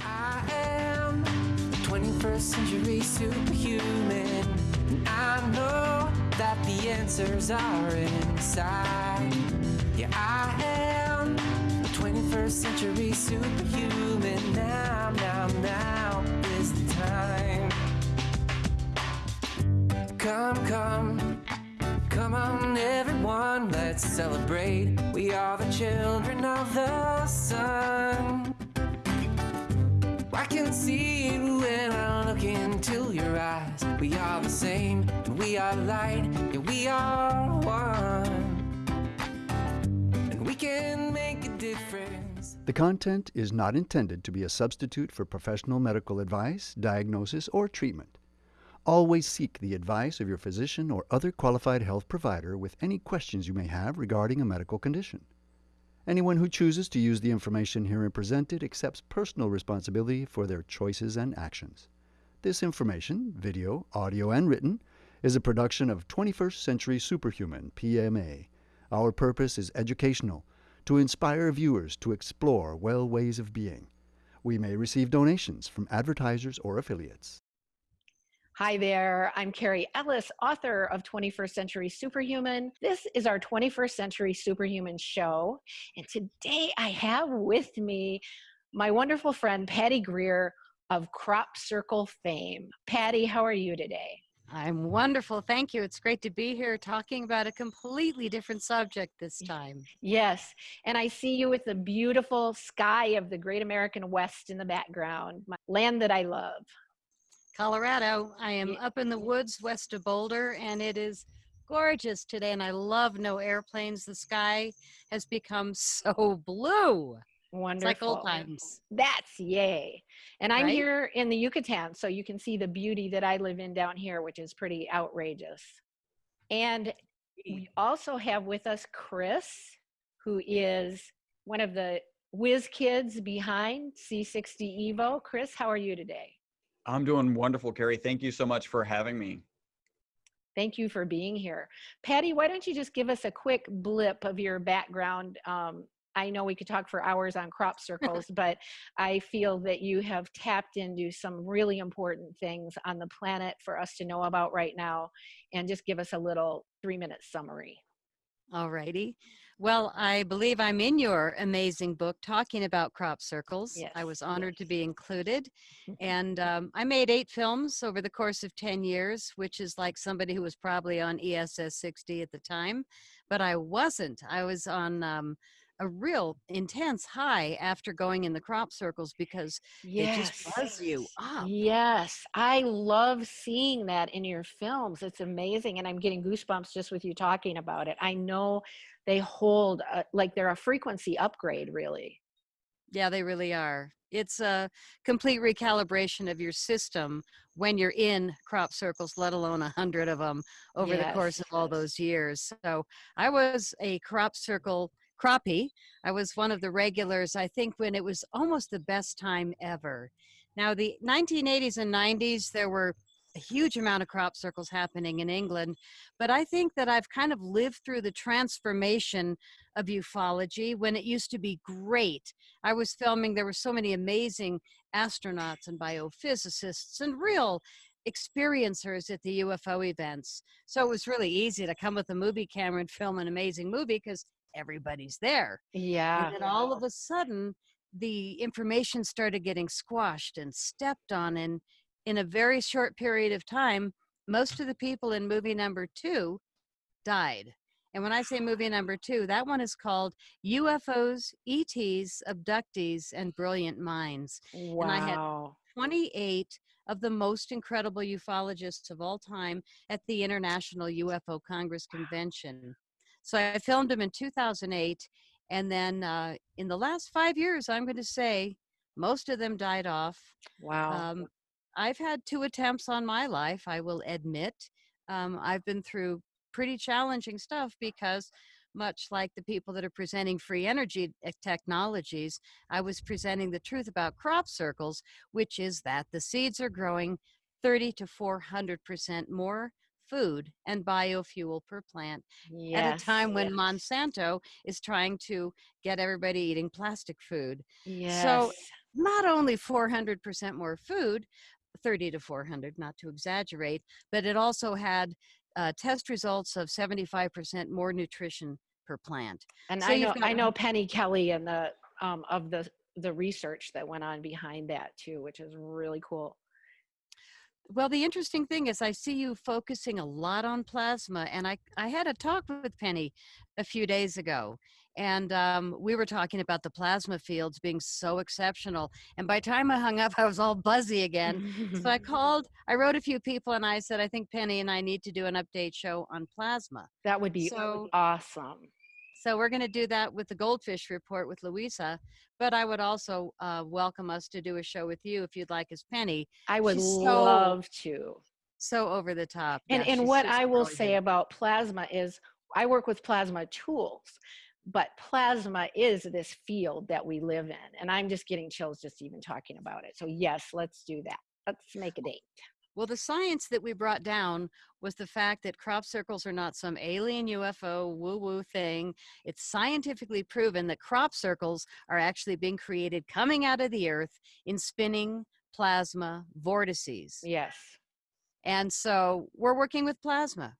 I am 21st century superhuman. And I know that the answers are inside. Yeah, I am 21st century superhuman. Now, now, now is the time. Come, come, come on, everyone, let's celebrate. We are the children of the sun. See it when I look into your eyes. We are the same, and we are light, yeah, we are one. And we can make a difference. The content is not intended to be a substitute for professional medical advice, diagnosis, or treatment. Always seek the advice of your physician or other qualified health provider with any questions you may have regarding a medical condition. Anyone who chooses to use the information herein presented accepts personal responsibility for their choices and actions. This information, video, audio, and written, is a production of 21st Century Superhuman, PMA. Our purpose is educational, to inspire viewers to explore well ways of being. We may receive donations from advertisers or affiliates. Hi there, I'm Carrie Ellis, author of 21st Century Superhuman. This is our 21st Century Superhuman show. And today I have with me my wonderful friend, Patty Greer of Crop Circle fame. Patty, how are you today? I'm wonderful. Thank you. It's great to be here talking about a completely different subject this time. Yes. And I see you with the beautiful sky of the great American West in the background, my land that I love. Colorado. I am up in the woods west of Boulder, and it is gorgeous today. And I love no airplanes. The sky has become so blue. Wonderful. It's like old times. That's yay. And I'm Right? here in the Yucatan, so you can see the beauty that I live in down here, which is pretty outrageous. And we also have with us Chris, who is one of the whiz kids behind C60 Evo. Chris, how are you today? I'm doing wonderful, Carrie. Thank you so much for having me. Thank you for being here. Patty, why don't you just give us a quick blip of your background? Um, I know we could talk for hours on crop circles, but I feel that you have tapped into some really important things on the planet for us to know about right now. And just give us a little three minute summary. All righty. Well, I believe I'm in your amazing book talking about crop circles. I was honored to be included. And um, I made eight films over the course of 10 years, which is like somebody who was probably on ESS 60 at the time. But I wasn't. I was on um, a real intense high after going in the crop circles because it just buzz you up. Yes, I love seeing that in your films. It's amazing. And I'm getting goosebumps just with you talking about it. I know they hold, a, like they're a frequency upgrade, really. Yeah, they really are. It's a complete recalibration of your system when you're in crop circles, let alone a hundred of them over the course of all those years. So I was a crop circle crappie. I was one of the regulars, I think, when it was almost the best time ever. Now, the 1980s and 90s, there were a huge amount of crop circles happening in England, but I think that I've kind of lived through the transformation of ufology when it used to be great. I was filming, there were so many amazing astronauts and biophysicists and real experiencers at the UFO events. So it was really easy to come with a movie camera and film an amazing movie because everybody's there. Yeah. And then all of a sudden, the information started getting squashed and stepped on. And in a very short period of time, most of the people in movie number two died. And when I say movie number two, that one is called UFOs, ETs, Abductees, and Brilliant Minds. And I had- 28 of the most incredible ufologists of all time at the International UFO Congress Convention. So I filmed them in 2008. And then uh, in the last five years, I'm going to say most of them died off. Wow. Um, I've had two attempts on my life, I will admit. Um, I've been through pretty challenging stuff because, much like the people that are presenting free energy technologies, I was presenting the truth about crop circles, which is that the seeds are growing 30 to 400% more food and biofuel per plant at a time when Monsanto is trying to get everybody eating plastic food. yes. So not only 400% more food, 30 to 400, not to exaggerate, but it also had uh, test results of 75% more nutrition per plant. And So I know I know Penny Kelly and the um, of the the research that went on behind that too, which is really cool. Well, the interesting thing is, I see you focusing a lot on plasma, and I I had a talk with Penny a few days ago, and um, we were talking about the plasma fields being so exceptional. And by the time I hung up, I was all buzzy again. so I called, I wrote a few people, and I said, I think Penny and I need to do an update show on plasma. that would be So- awesome. So we're going to do that with the Goldfish Report with Louisa. But I would also uh, welcome us to do a show with you if you'd like, as Penny. I would She's so- love to. So over the top. And Yeah, and what I will say about plasma is I work with plasma tools, but plasma is this field that we live in. And I'm just getting chills just even talking about it. So yes, let's do that. Let's make a date. Well, the science that we brought down was the fact that crop circles are not some alien UFO woo woo thing. It's scientifically proven that crop circles are actually being created coming out of the earth in spinning plasma vortices. Yes. And so we're working with plasma.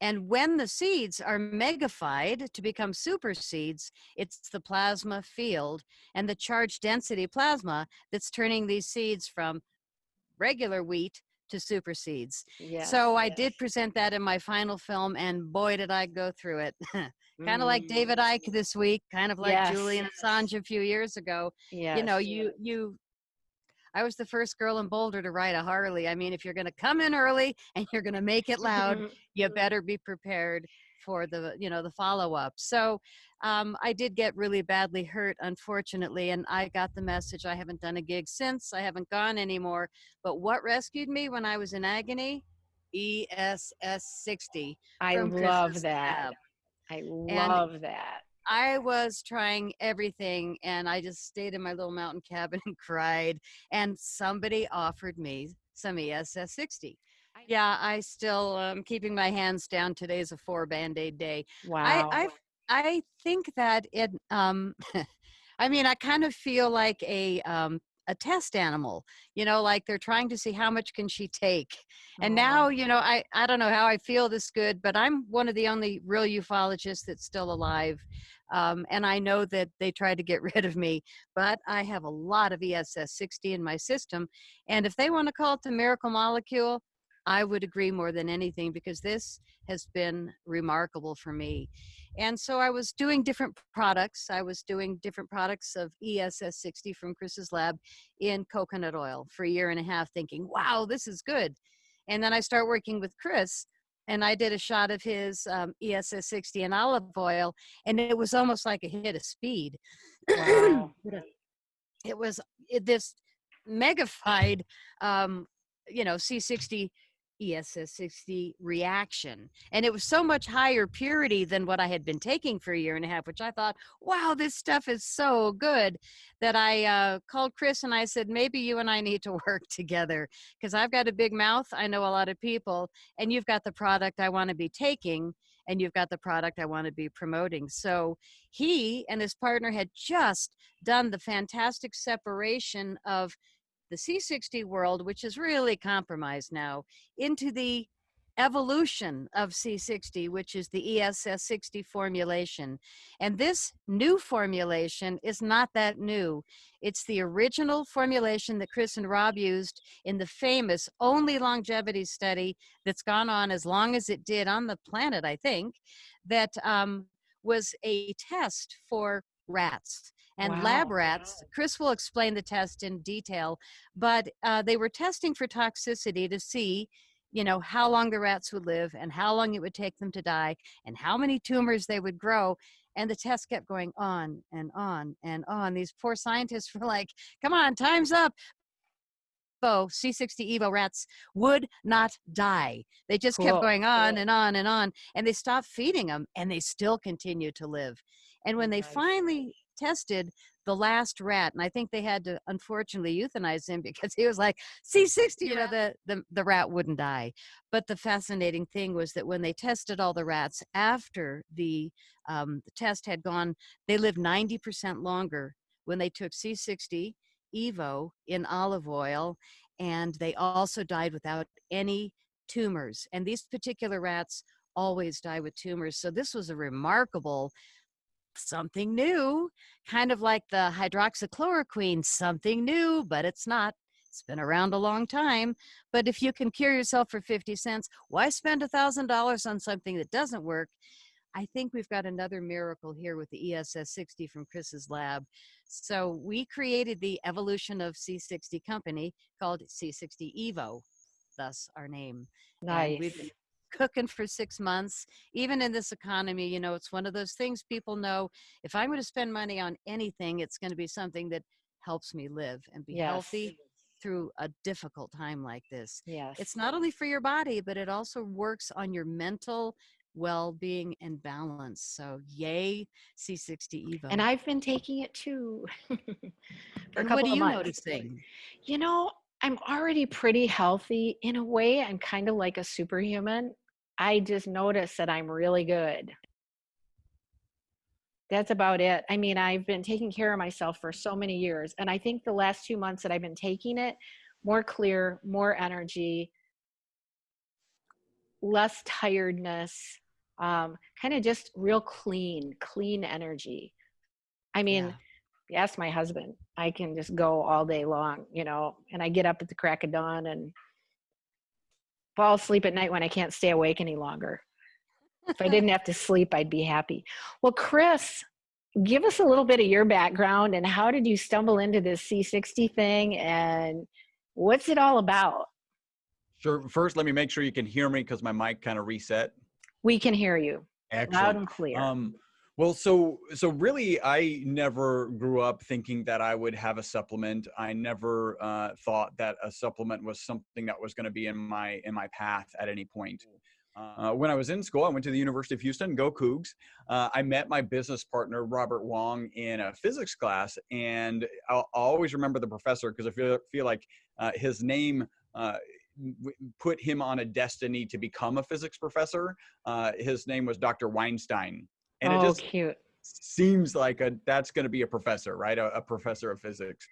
And when the seeds are megafied to become super seeds, it's the plasma field and the charge density plasma that's turning these seeds from regular wheat to super seeds. Yes. so I yes. did present that in my final film, and boy, did I go through it. kind of like David Mm, Icke this week, kind of like Yes. Julian Assange a few years ago you know yes. you you i was the first girl in boulder to ride a harley i mean if you're going to come in early and you're going to make it loud you better be prepared for the you know the follow-up so um, i did get really badly hurt unfortunately and i got the message i haven't done a gig since i haven't gone anymore but what rescued me when i was in agony ess 60 I love that. Lab. I love that. I was trying everything and I just stayed in my little mountain cabin and cried. And somebody offered me some ESS 60. Yeah, I still um, keeping my hands down. Today's a four band aid day. Wow. I, I I think that it. Um, I mean, I kind of feel like a um, a test animal. You know, like they're trying to see how much can she take. And Aw. now, you know, I I don't know how I feel this good, but I'm one of the only real ufologists that's still alive. Um, and I know that they tried to get rid of me, but I have a lot of ESS 60 in my system. And if they want to call it the miracle molecule, I would agree more than anything because this has been remarkable for me. And so I was doing different products. I was doing different products of ESS 60 from Chris's lab in coconut oil for a year and a half, thinking, wow, this is good. And then I start working with Chris and I did a shot of his um, ESS 60 in olive oil, and it was almost like a hit of speed. Wow. it was it, this megafied, um, you know, C60 ESS 60 reaction. And it was so much higher purity than what I had been taking for a year and a half, which I thought, wow, this stuff is so good that I uh, called Chris and I said, maybe you and I need to work together because I've got a big mouth. I know a lot of people, and you've got the product I want to be taking. And you've got the product I want to be promoting. So he and his partner had just done the fantastic separation of the C60 world, which is really compromised now, into the evolution of C60, which is the ESS 60 formulation. And this new formulation is not that new. It's the original formulation that Chris and Rob used in the famous only longevity study that's gone on as long as it did on the planet, I think, that um, was a test for rats and lab rats. Chris will explain the test in detail, but uh, they were testing for toxicity to see, you know, how long the rats would live and how long it would take them to die and how many tumors they would grow. And the test kept going on and on and on. These poor scientists were like, come on, time's up. Evo, C60 Evo rats would not die. They just Cool. kept going on Cool. and on and on. And they stopped feeding them and they still continue to live. And when they Nice. finally tested the last rat, and I think they had to unfortunately euthanize him because he was like C60, you know, the, the the rat wouldn't die. But the fascinating thing was that when they tested all the rats after the um, the test had gone, they lived 90% longer when they took C60 Evo in olive oil, and they also died without any tumors. And these particular rats always die with tumors. So this was a remarkable something new, kind of like the hydroxychloroquine, something new, but it's not. It's been around a long time. But if you can cure yourself for 50 cents, why spend a $1,000 on something that doesn't work? I think we've got another miracle here with the ESS 60 from Chris's lab. So we created the evolution of C60 company called C60 Evo, thus our name. Nice. And we've been cooking for six months. Even in this economy, you know, it's one of those things people know if I'm going to spend money on anything, it's going to be something that helps me live and be Yes. healthy through a difficult time like this. Yes. It's not only for your body, but it also works on your mental well-being and balance. So yay, C60 Evo. and I've been taking it too. for a And couple what are you months. noticing? You know, I'm already pretty healthy. In a way, I'm kind of like a superhuman. I just notice that I'm really good. That's about it. I mean, I've been taking care of myself for so many years. And I think the last two months that I've been taking it, more clear, more energy, less tiredness, um, kind of just real clean, clean energy. I mean, Yeah. ask my husband, I can just go all day long, you know, and I get up at the crack of dawn and fall asleep at night when I can't stay awake any longer. if I didn't have to sleep, I'd be happy. Well, Chris, give us a little bit of your background and how did you stumble into this C60 thing and what's it all about? Sure. First, let me make sure you can hear me because my mic kind of reset. We can hear you loud Excellent. and clear. Um, well, so so really, I never grew up thinking that I would have a supplement. I never uh, thought that a supplement was something that was going to be in my in my path at any point. Uh, when I was in school, I went to the University of Houston, go Cougs. Uh, I met my business partner, Robert Wong, in a physics class. And I'll, I'll always remember the professor because I feel, feel like uh, his name uh, put him on a destiny to become a physics professor. Uh, his name was Dr. Weinstein. And oh, it just cute. seems like a that's going to be a professor, right? A, a professor of physics.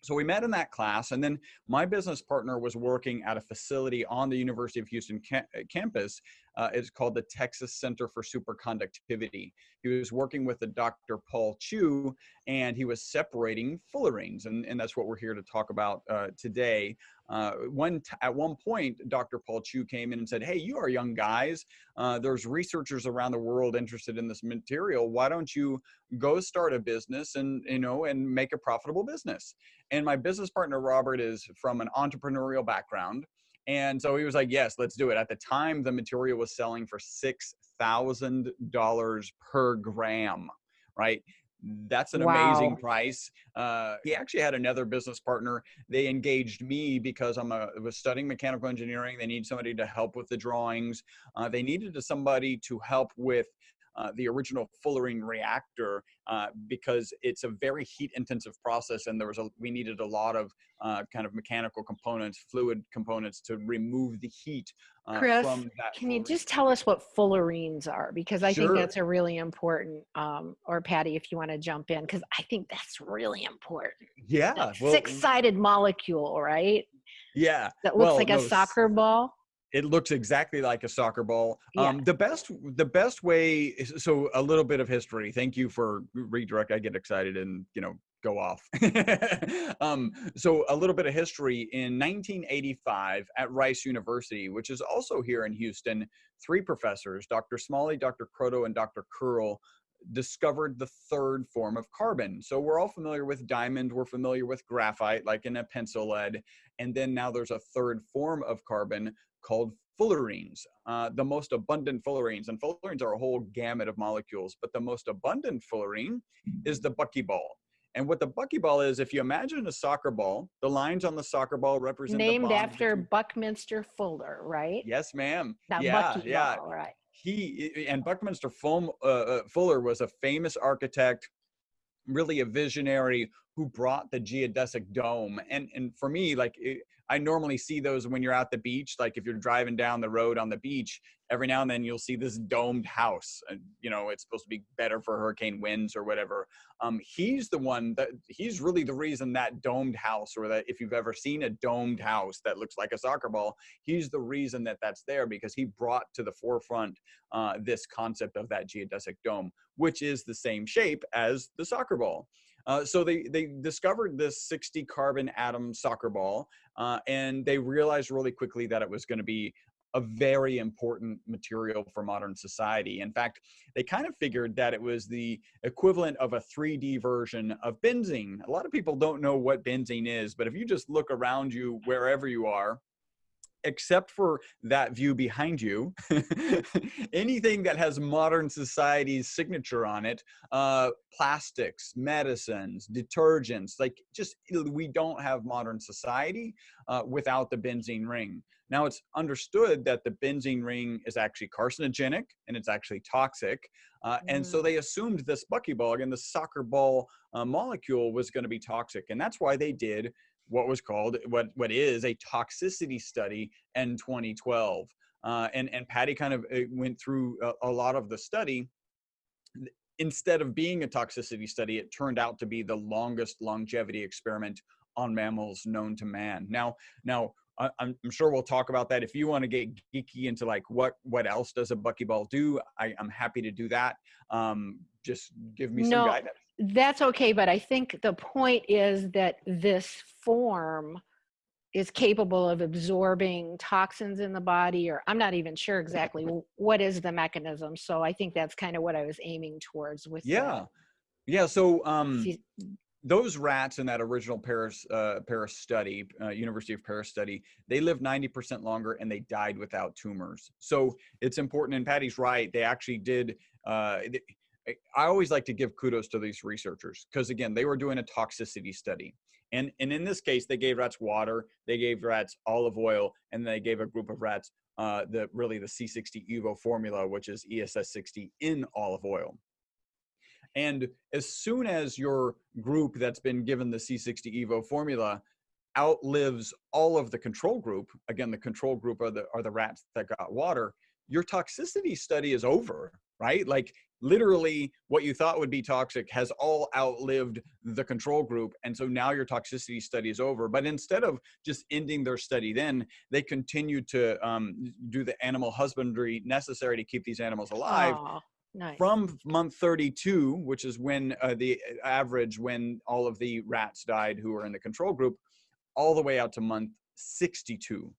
So we met in that class, and then my business partner was working at a facility on the University of Houston ca- uh, campus. Uh, it's called the Texas Center for Superconductivity. He was working with a Dr. Paul Chu, and he was separating fullerenes, and, and that's what we're here to talk about uh, today. Uh, one at one point, Dr. Paul Chu came in and said, "Hey, you are young guys. Uh, there's researchers around the world interested in this material. Why don't you go start a business and you know and make a profitable business?" And my business partner Robert is from an entrepreneurial background. And so he was like, yes, let's do it. At the time, the material was selling for $6,000 per gram, right? That's an amazing price. Uh, he actually had another business partner. They engaged me because I'm a, was studying mechanical engineering. They need somebody to help with the drawings. Uh, they needed somebody to help with uh, the original fullerene reactor uh, because it's a very heat intensive process and there was a we needed a lot of uh, kind of mechanical components fluid components to remove the heat uh, Chris, from that Can you just tell us what fullerenes are? Because I think that's a really important, um, or Patty, if you want to jump in, because I think that's really important. yeah well, six-sided molecule, right? yeah That looks well, like no, a soccer ball. It looks exactly like a soccer ball Yeah. um the best the best way so a little bit of history thank you for redirect i get excited and you know go off um so a little bit of history in 1985 at rice university which is also here in houston three professors dr smalley dr croto and dr curl discovered the third form of carbon. So we're all familiar with diamond, we're familiar with graphite, like in a pencil lead, and then now there's a third form of carbon called fullerenes, uh, the most abundant fullerenes. And fullerenes are a whole gamut of molecules, but the most abundant fullerene is the buckyball. And what the buckyball is, if you imagine a soccer ball, the lines on the soccer ball represent Named after Buckminster Fuller, right? Yes, ma'am. That yeah, Bucky yeah right? he and Buckminster uh, uh, Fuller was a famous architect, really a visionary who brought the geodesic dome. And and for me, like it, I normally see those when you're at the beach. Like if you're driving down the road on the beach, every now and then you'll see this domed house. And you know it's supposed to be better for hurricane winds or whatever. Um, he's the one that he's really the reason that domed house, or that if you've ever seen a domed house that looks like a soccer ball, he's the reason that that's there because he brought to the forefront uh, this concept of that geodesic dome, which is the same shape as the soccer ball. Uh, so they, they discovered this 60 carbon atom soccer ball, uh, and they realized really quickly that it was going to be a very important material for modern society. In fact, they kind of figured that it was the equivalent of a 3D version of benzene. A lot of people don't know what benzene is, but if you just look around you wherever you are, except for that view behind you, anything that has modern society's signature on it, uh, plastics, medicines, detergents, like just we don't have modern society uh, without the benzene ring. Now it's understood that the benzene ring is actually carcinogenic and it's actually toxic. Uh, mm. And so mm. they assumed this buckyball and the soccer ball uh, molecule was going to be toxic. And that's why they did what was called what what is a toxicity study in 2012 uh, and and patty kind of uh, went through a, a, lot of the study. Instead of being a toxicity study it turned out to be the longest longevity experiment on mammals known to man. Now now I, I'm, sure we'll talk about that. If you want to get geeky into like what what else does a buckyball do? I, i'm happy to do that. Um, just give me some no, guidance that's okay, but I think the point is that this form is capable of absorbing toxins in the body or i'm not even sure exactly what is the mechanism so i think that's kind of what i was aiming towards with yeah. Yeah so um those rats in that original paris uh, paris study uh, university of paris study they lived 90% longer and they died without tumors. So it's important and patty's right they actually did uh, I always like to give kudos to these researchers because again, they were doing a toxicity study. And, and in this case, they gave rats water, they gave rats olive oil, and they gave a group of rats uh, the really the C60 Evo formula, which is ESS 60 in olive oil. And as soon as your group that's been given the C60 Evo formula outlives all of the control group, again, the control group are the, are the rats that got water, your toxicity study is over, right? Like literally what you thought would be toxic has all outlived the control group and so now your toxicity study is over but instead of just ending their study then they continue to um, do the animal husbandry necessary to keep these animals alive Aww, nice. from month 32 which is when uh, the average when all of the rats died who were in the control group all the way out to month 62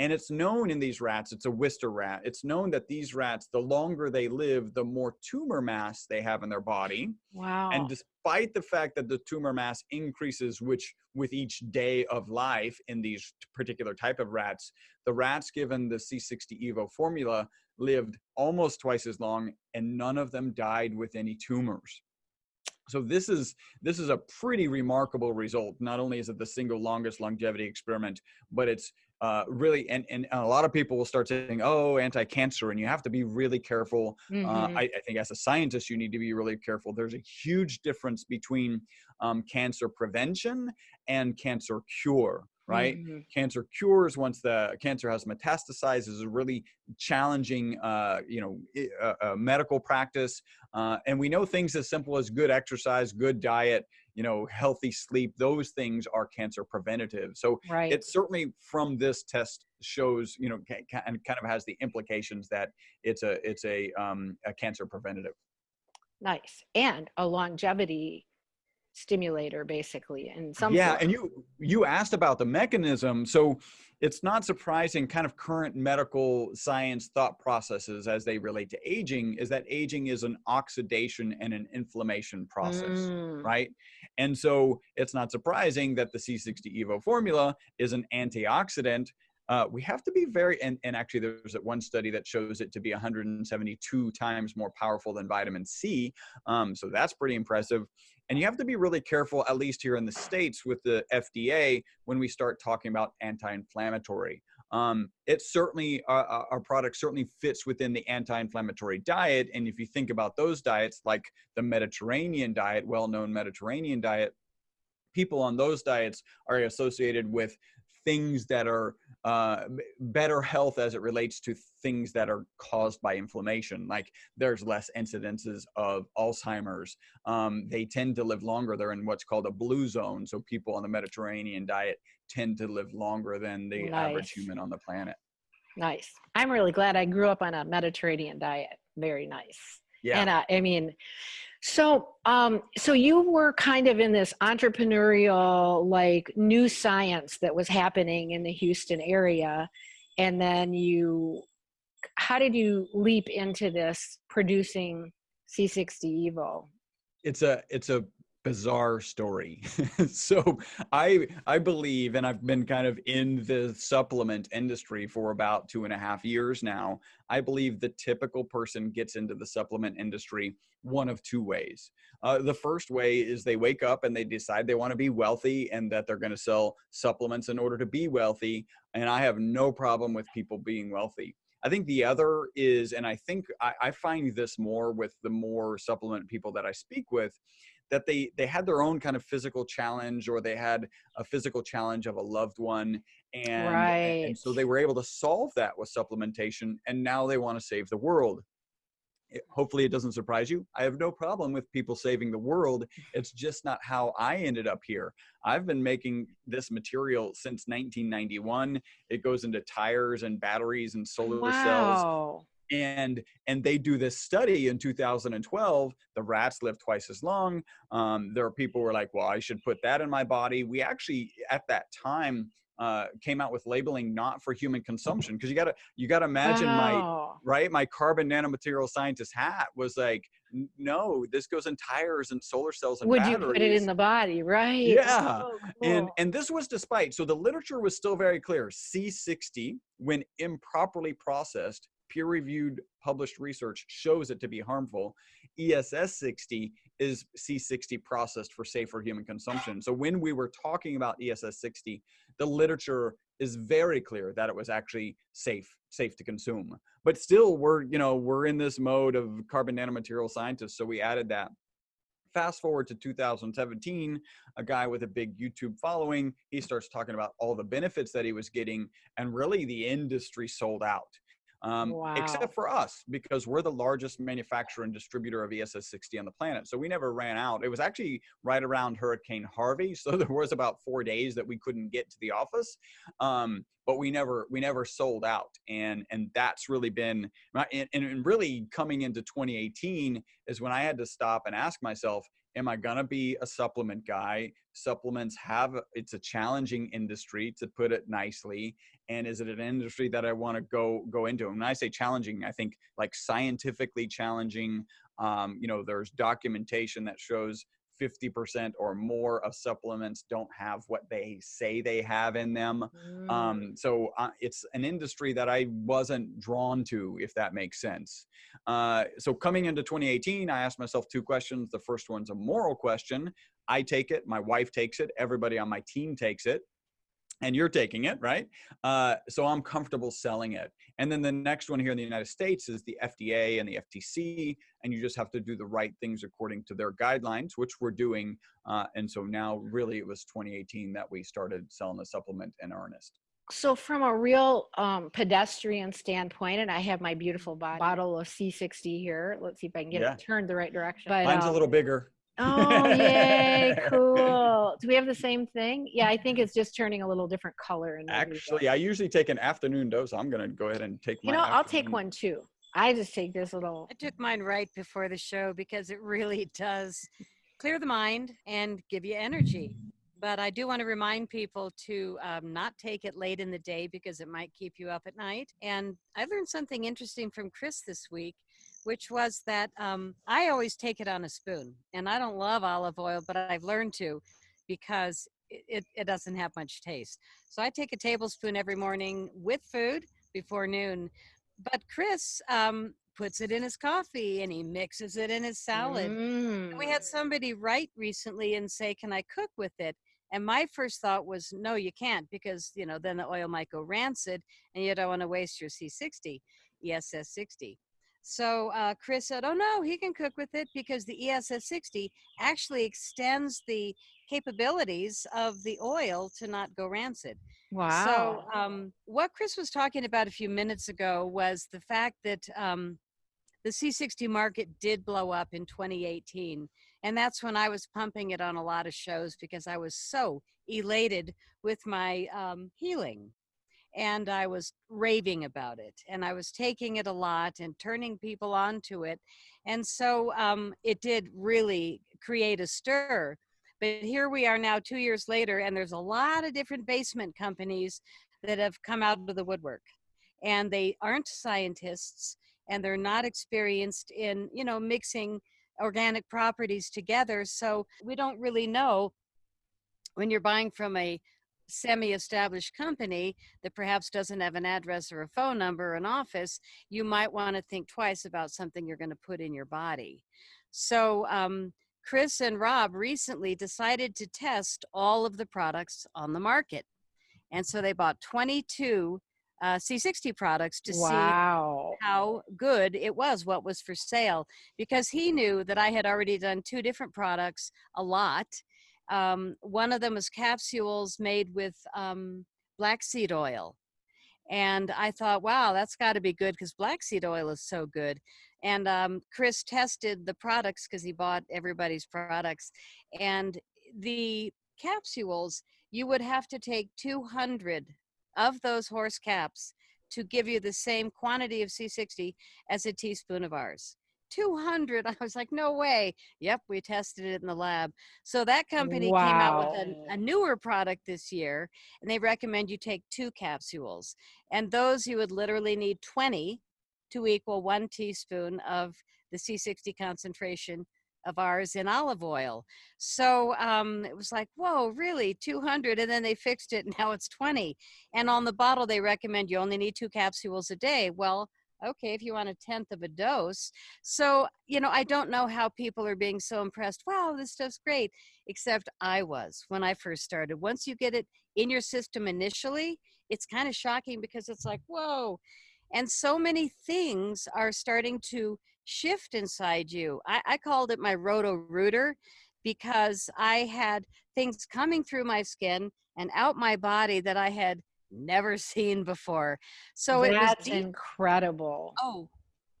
and it's known in these rats, it's a Wistar rat, it's known that these rats, the longer they live, the more tumor mass they have in their body. Wow. And despite the fact that the tumor mass increases which with each day of life in these particular type of rats, the rats given the C60 Evo formula lived almost twice as long and none of them died with any tumors. So this is this is a pretty remarkable result. Not only is it the single longest longevity experiment, but it's uh, really, and, and a lot of people will start saying, oh, anti-cancer, and you have to be really careful. Mm-hmm. Uh, I, I, think as a scientist, you need to be really careful. There's a huge difference between um, cancer prevention and cancer cure right? Mm-hmm. Cancer cures once the cancer has metastasized is a really challenging, uh, you know, uh, uh, medical practice. Uh, and we know things as simple as good exercise, good diet, you know, healthy sleep. Those things are cancer preventative. So right. it certainly from this test shows, you know, and kind of has the implications that it's a it's a um, a cancer preventative. Nice and a longevity stimulator basically in some yeah form. and you you asked about the mechanism so it's not surprising kind of current medical science thought processes as they relate to aging is that aging is an oxidation and an inflammation process mm. right and so it's not surprising that the c60 evo formula is an antioxidant uh, we have to be very and, and actually there's one study that shows it to be 172 times more powerful than vitamin c um, so that's pretty impressive and you have to be really careful, at least here in the States with the FDA, when we start talking about anti-inflammatory. Um, it certainly, uh, uh, our product certainly fits within the anti-inflammatory diet. And if you think about those diets, like the Mediterranean diet, well-known Mediterranean diet, people on those diets are associated with things that are uh, better health as it relates to things that are caused by inflammation. Like there's less incidences of Alzheimer's. Um, they tend to live longer. They're in what's called a blue zone. So people on the Mediterranean diet tend to live longer than the nice. average human on the planet. Nice. I'm really glad I grew up on a Mediterranean diet. Very nice. Yeah. And uh, I mean, so, um, so you were kind of in this entrepreneurial, like new science that was happening in the Houston area, and then you, how did you leap into this producing C60 Evo? It's a it's a bizarre story. so I I believe, and I've been kind of in the supplement industry for about two and a half years now. I believe the typical person gets into the supplement industry one of two ways. Uh, the first way is they wake up and they decide they want to be wealthy and that they're going to sell supplements in order to be wealthy. And I have no problem with people being wealthy. I think the other is, and I think I, I find this more with the more supplement people that I speak with, that they they had their own kind of physical challenge or they had a physical challenge of a loved one and, right. and so they were able to solve that with supplementation and now they want to save the world. It, hopefully it doesn't surprise you. I have no problem with people saving the world. It's just not how i ended up here. I've been making this material since 1991 it goes into tires and batteries and solar wow. cells and and they do this study in 2012 the rats live twice as long um, there are people who are like well i should put that in my body we actually at that time uh, came out with labeling not for human consumption because you gotta you gotta imagine wow. my right my carbon nanomaterial scientist hat was like no this goes in tires and solar cells and would batteries. you put it in the body right yeah oh, cool. and and this was despite so the literature was still very clear c60 when improperly processed peer reviewed published research shows it to be harmful. ESS 60 is C60 processed for safer human consumption. So when we were talking about ESS 60, the literature is very clear that it was actually safe safe to consume. But still we're, you know, we're in this mode of carbon nanomaterial scientists, so we added that. Fast forward to 2017, a guy with a big YouTube following, he starts talking about all the benefits that he was getting and really the industry sold out um, wow. except for us because we're the largest manufacturer and distributor of ESS60 on the planet. So we never ran out. It was actually right around Hurricane Harvey, so there was about four days that we couldn't get to the office, um, but we never we never sold out, and and that's really been and, and really coming into 2018 is when I had to stop and ask myself, am I gonna be a supplement guy? Supplements have it's a challenging industry to put it nicely, and is it an industry that I want to go go into? And when I say challenging, I think like scientifically challenging. Um, you know, there's documentation that shows 50% or more of supplements don't have what they say they have in them. Mm. Um, so uh, it's an industry that I wasn't drawn to, if that makes sense. Uh, so coming into 2018, I asked myself two questions. The first one's a moral question. I take it, my wife takes it, everybody on my team takes it and you're taking it, right? Uh, so I'm comfortable selling it. And then the next one here in the United States is the FDA and the FTC, and you just have to do the right things according to their guidelines, which we're doing. Uh, and so now, really, it was 2018 that we started selling the supplement in earnest. So, from a real um, pedestrian standpoint, and I have my beautiful bottle of C60 here. Let's see if I can get yeah. it turned the right direction. But, Mine's um, a little bigger. Oh, yay, cool. Do we have the same thing? Yeah, I think it's just turning a little different color. Actually, I usually take an afternoon dose. I'm going to go ahead and take one. You know, I'll take one too. I just take this little. I took mine right before the show because it really does clear the mind and give you energy. But I do want to remind people to um, not take it late in the day because it might keep you up at night. And I learned something interesting from Chris this week which was that um, I always take it on a spoon. And I don't love olive oil, but I've learned to because it, it doesn't have much taste. So I take a tablespoon every morning with food before noon. But Chris um, puts it in his coffee and he mixes it in his salad. Mm. We had mm. somebody write recently and say, Can I cook with it? And my first thought was, no, you can't because, you know, then the oil might go rancid and you don't want to waste your C60, ESS 60. So uh, Chris said, "Oh no, he can cook with it because the ESS 60 actually extends the capabilities of the oil to not go rancid. Wow. So, um, what Chris was talking about a few minutes ago was the fact that um, the C60 market did blow up in 2018. And that's when I was pumping it on a lot of shows because I was so elated with my um, healing. And I was raving about it. And I was taking it a lot and turning people onto it. And so um, it did really create a stir. But here we are now, two years later, and there's a lot of different basement companies that have come out of the woodwork. And they aren't scientists and they're not experienced in, you know, mixing organic properties together. So we don't really know when you're buying from a semi established company that perhaps doesn't have an address or a phone number or an office, you might want to think twice about something you're going to put in your body. So, um, Chris and Rob recently decided to test all of the products on the market. And so they bought 22 uh, C60 products to wow. see how good it was, what was for sale, because he knew that I had already done two different products a lot. Um, one of them was capsules made with um, black seed oil. And I thought, wow, that's got to be good because black seed oil is so good. And um, Chris tested the products because he bought everybody's products. And the capsules, you would have to take 200 of those horse caps to give you the same quantity of C60 as a teaspoon of ours. 200. I was like, no way. Yep, we tested it in the lab. So that company wow. came out with a, a, newer product this year, and they recommend you take two capsules. And those you would literally need 20 to equal one teaspoon of the C60 concentration of ours in olive oil. So um, it was like, whoa, really, 200? And then they fixed it, and now it's 20. And on the bottle, they recommend you only need two capsules a day. Well, okay, if you want a tenth of a dose. So, you know, I don't know how people are being so impressed. Wow, this stuff's great. Except I was when I first started. Once you get it in your system initially, it's kind of shocking because it's like, whoa. And so many things are starting to shift inside you. I, I called it my roto rooter because I had things coming through my skin and out my body that I had never seen before. So That's it was incredible. Oh,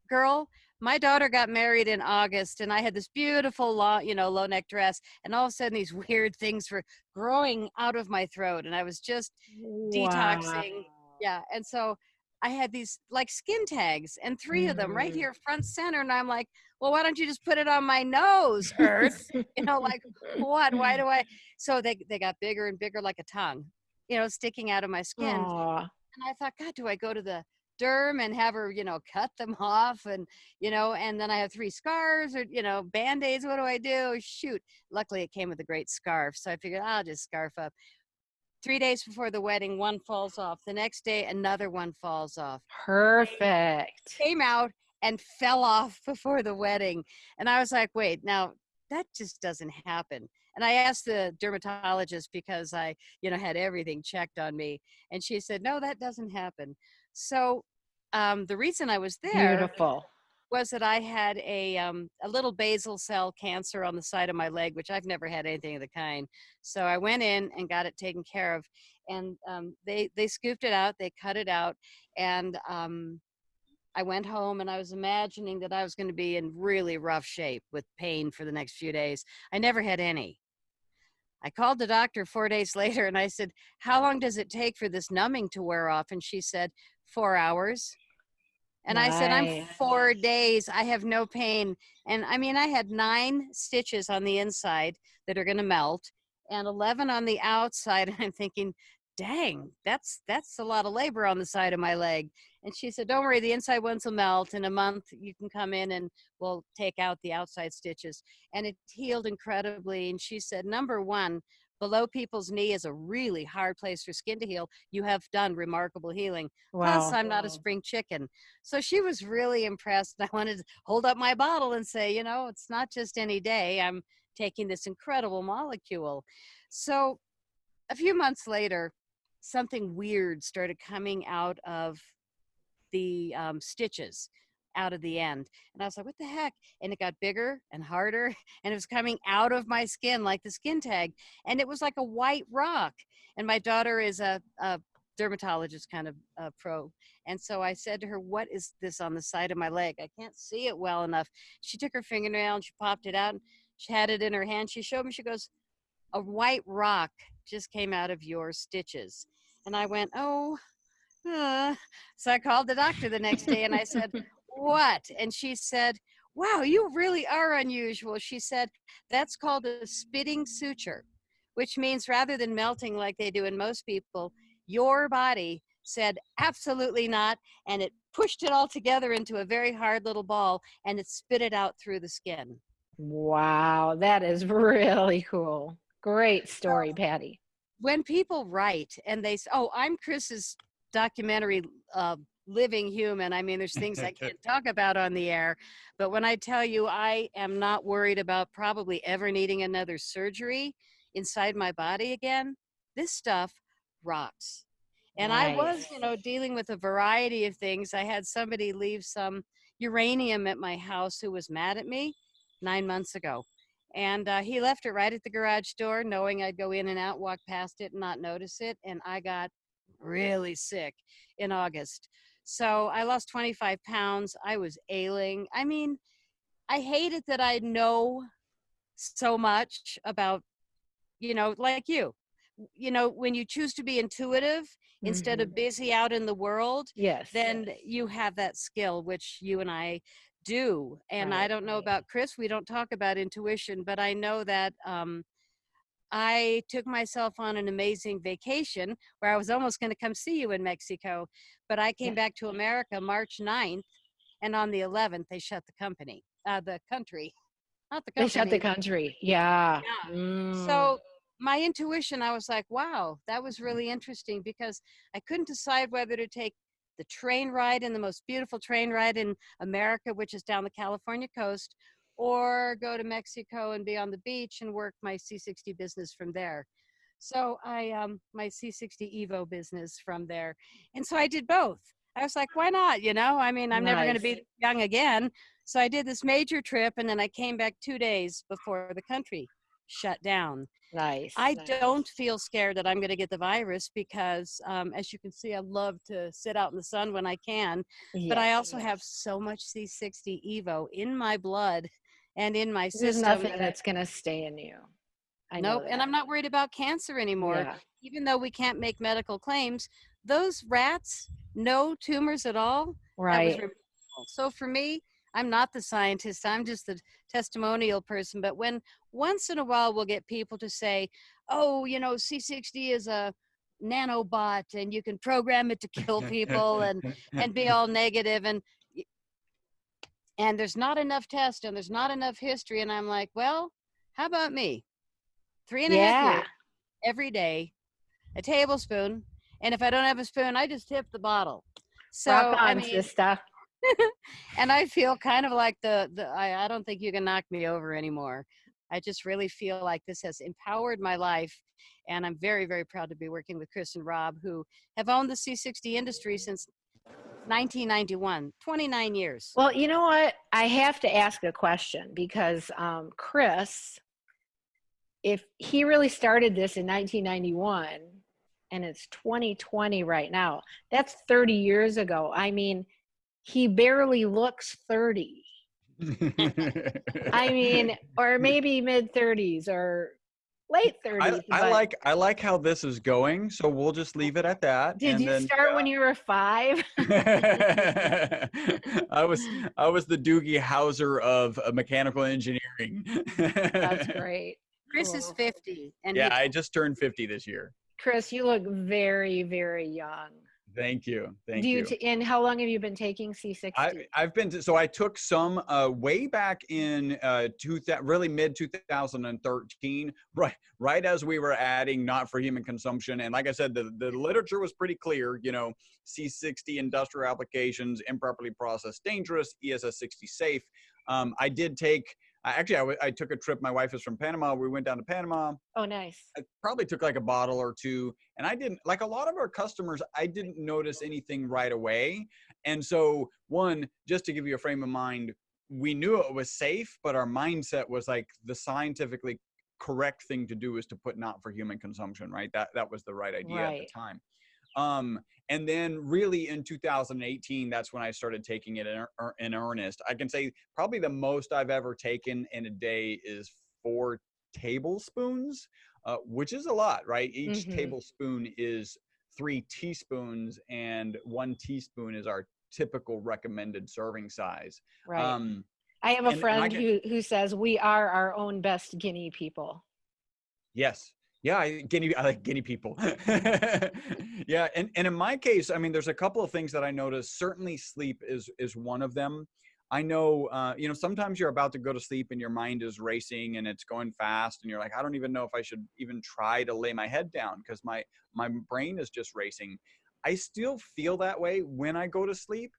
girl, my daughter got married in August and I had this beautiful long, you know, low neck dress and all of a sudden these weird things were growing out of my throat and I was just wow. detoxing. Yeah. And so I had these like skin tags and 3 mm-hmm. of them right mm. here front center. And I'm like, well, why don't you just put it on my nose, Earth? you know, like what? Why do I? So they, they got bigger and bigger like a tongue, you know, sticking out of my skin. Aww. And I thought, God, do I go to the derm and have her, you know, cut them off and, you know, and then I have three scars or, you know, band-aids. What do I do? Shoot. Luckily it came with a great scarf. So I figured I'll just scarf up. Three days before the wedding, one falls off. The next day, another one falls off. Perfect. Came out and fell off before the wedding. And I was like, wait, now that just doesn't happen. And I asked the dermatologist because I, you know, had everything checked on me. And she said, no, that doesn't happen. So um, the reason I was there Beautiful was that I had a um, a little basal cell cancer on the side of my leg, which I've never had anything of the kind. So I went in and got it taken care of, and um, they they scooped it out, they cut it out, and um, I went home and I was imagining that I was going to be in really rough shape with pain for the next few days. I never had any. I called the doctor four days later and I said, How long does it take for this numbing to wear off? And she said, Four hours. And nice. I said, I'm four days. I have no pain. And I mean, I had nine stitches on the inside that are going to melt and 11 on the outside. And I'm thinking, dang, that's, that's a lot of labor on the side of my leg. And she said, don't worry, the inside ones will melt. In a month, you can come in and we'll take out the outside stitches. And it healed incredibly. And she said, number one, below people's knee is a really hard place for skin to heal. You have done remarkable healing. Wow. Plus, I'm not a spring chicken. So she was really impressed. I wanted to hold up my bottle and say, you know, it's not just any day. I'm taking this incredible molecule. So a few months later, something weird started coming out of the um, stitches. out of the end. And I was like, what the heck? And it got bigger and harder and it was coming out of my skin like the skin tag. And it was like a white rock. And my daughter is a, a dermatologist kind of uh, pro. And so I said to her, what is this on the side of my leg? I can't see it well enough. She took her fingernail and she popped it out and she had it in her hand. She showed me, she goes, a white rock just came out of your stitches. And I went, oh, uh. so I called the doctor the next day and I said, what? And she said, wow, you really are unusual. She said, that's called a spitting suture, which means rather than melting like they do in most people, your body said absolutely not and it pushed it all together into a very hard little ball and it spit it out through the skin wow that is really cool great story patty when people write and they say oh i'm chris's documentary uh, living human i mean there's things i can't talk about on the air but when i tell you i am not worried about probably ever needing another surgery inside my body again this stuff rocks and nice. I was, you know, dealing with a variety of things. I had somebody leave some uranium at my house who was mad at me nine months ago. And uh, he left it right at the garage door, knowing I'd go in and out, walk past it, and not notice it. And I got really sick in August. So I lost 25 pounds. I was ailing. I mean, I hated that I know so much about, you know, like you. You know, when you choose to be intuitive instead Mm-hmm. of busy out in the world, yes then you have that skill, which you and I do. And I don't know about Chris, we don't talk about intuition, but I know that um, I took myself on an amazing vacation where I was almost going to come see you in Mexico, but I came back to America March 9th, and on the 11th, they shut the company, uh, the country, not the they shut the country yeah, Yeah. Mm. So my intuition, I was like, wow, that was really interesting because I couldn't decide whether to take the train ride and the most beautiful train ride in America, which is down the California coast, or go to Mexico and be on the beach and work my C60 business from there. So I, um, my C60 Evo business from there. And so I did both. I was like, why not? You know, I mean, I'm never going to be young again. So I did this major trip and then I came back two days before the country shut down. nice I nice. don't feel scared that I'm going to get the virus because, um, as you can see, I love to sit out in the sun when I can. But I also yes. have so much C60 Evo in my blood and in my there's system. nothing that- that's gonna stay in you I know nope, and. I'm not worried about cancer anymore. yeah. Even though we can't make medical claims, those rats, no tumors at all. Was. So for me, I'm not the scientist. I'm just the testimonial person. But when once in a while we'll get people to say, "Oh, you know, C60 is a nanobot, and you can program it to kill people," and and be all negative and and there's not enough test and there's not enough history and i'm like well how about me three and a half Yeah. years every day a tablespoon and if i don't have a spoon i just tip the bottle so Rock i on, mean sister. and i feel kind of like the, the I, I don't think you can knock me over anymore i just really feel like this has empowered my life and i'm very very proud to be working with chris and rob who have owned the c60 industry since 1991 29 years Well, you know what? I have to ask a question because um, Chris, if he really started this in 1991 and it's 2020 right now, that's 30 years ago. I mean, he barely looks 30. I mean, or maybe mid 30s or late 30s. I, I like I like how this is going, so we'll just leave it at that. Did and you then, start when you were five? I was I was the Doogie Howser of uh, mechanical engineering. That's great. chris is 50 and Yeah, he- I just turned 50 this year. Chris, you look very, very young. Thank you. Thank Do you, you. t- and how long have you been taking C60? I, I've been to, so I took some uh, way back in uh, two thou- really mid 2013, right right as we were adding not for human consumption, and like I said, the the literature was pretty clear. You know, C60 industrial applications, improperly processed, dangerous. ESS 60 safe. Um, I did take I, actually, I, w- I took a trip. My wife is from Panama. We went down to Panama. Oh, nice. I probably took like a bottle or two, and I didn't like a lot of our customers. I didn't notice anything right away, and so one, just to give you a frame of mind, we knew it was safe, but our mindset was like the scientifically correct thing to do is to put not for human consumption, right? That that was the right idea at the time. Um, and then really in 2018, that's when I started taking it in, in earnest. I can say probably the most I've ever taken in a day is four tablespoons, uh, which is a lot, right? Each Mhm. tablespoon is three teaspoons, and one teaspoon is our typical recommended serving size. Right. Um, I have a and- and I friend who who says we are our own best guinea people. Yes. Yeah, I, guinea. I like guinea people. yeah, and and in my case, I mean, there's a couple of things that I notice Certainly, sleep is is one of them. I know, uh, you know, sometimes you're about to go to sleep and your mind is racing and it's going fast, and you're like, I don't even know if I should even try to lay my head down because my my brain is just racing. I still feel that way when I go to sleep,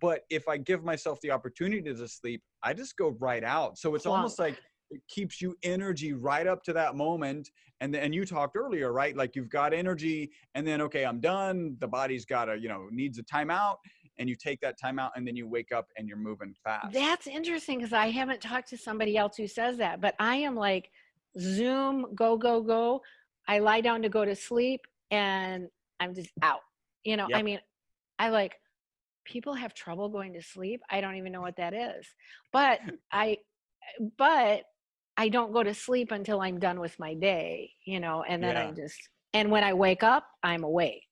but if I give myself the opportunity to sleep, I just go right out. So it's almost like it keeps you energy right up to that moment and then and you talked earlier right like you've got energy and then okay i'm done the body's got a you know needs a timeout and you take that timeout and then you wake up and you're moving fast That's interesting because I haven't talked to somebody else who says that, but I am like Zoom, go, go, go. I lie down to go to sleep and I'm just out. You know, I mean, I like people have trouble going to sleep. I don't even know what that is. But I, but I don't go to sleep until I'm done with my day, you know, and then Yeah. I'm just, and when I wake up, I'm awake.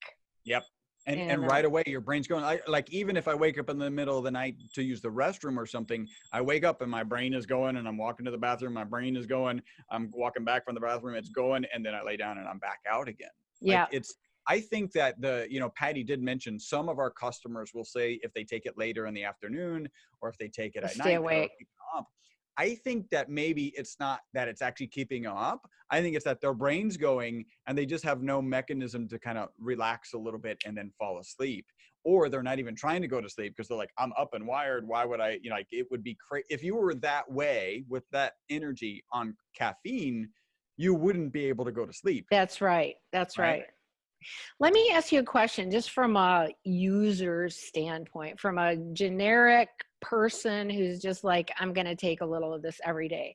and, and, and uh, right away your brain's going I, like even if i wake up in the middle of the night to use the restroom or something i wake up and my brain is going and i'm walking to the bathroom my brain is going i'm walking back from the bathroom it's going and then i lay down and i'm back out again Like, Yeah. it's i think that the you know patty did mention some of our customers will say if they take it later in the afternoon or if they take it at stay night awake. up i think that maybe it's not that it's actually keeping them up i think it's that their brain's going and they just have no mechanism to kind of relax a little bit and then fall asleep or they're not even trying to go to sleep because they're like i'm up and wired why would i you know like it would be crazy if you were that way with that energy on caffeine you wouldn't be able to go to sleep That's right. That's Right? right. Let me ask you a question just from a user's standpoint, from a generic person who's just like, I'm going to take a little of this every day.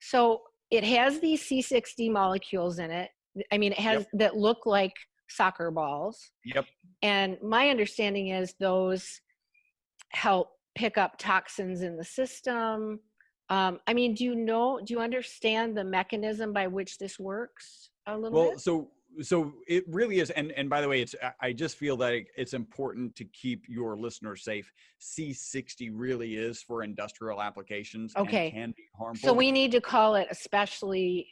So it has these C60 molecules in it. I mean, it has that look like soccer balls. yep And my understanding is those help pick up toxins in the system. Um, I mean, do you know, do you understand the mechanism by which this works a little well bit? so so it really is and and by the way it's I- just feel that it's important to keep your listeners safe c60 really is for industrial applications and Okay. can be harmful So we need to call it especially,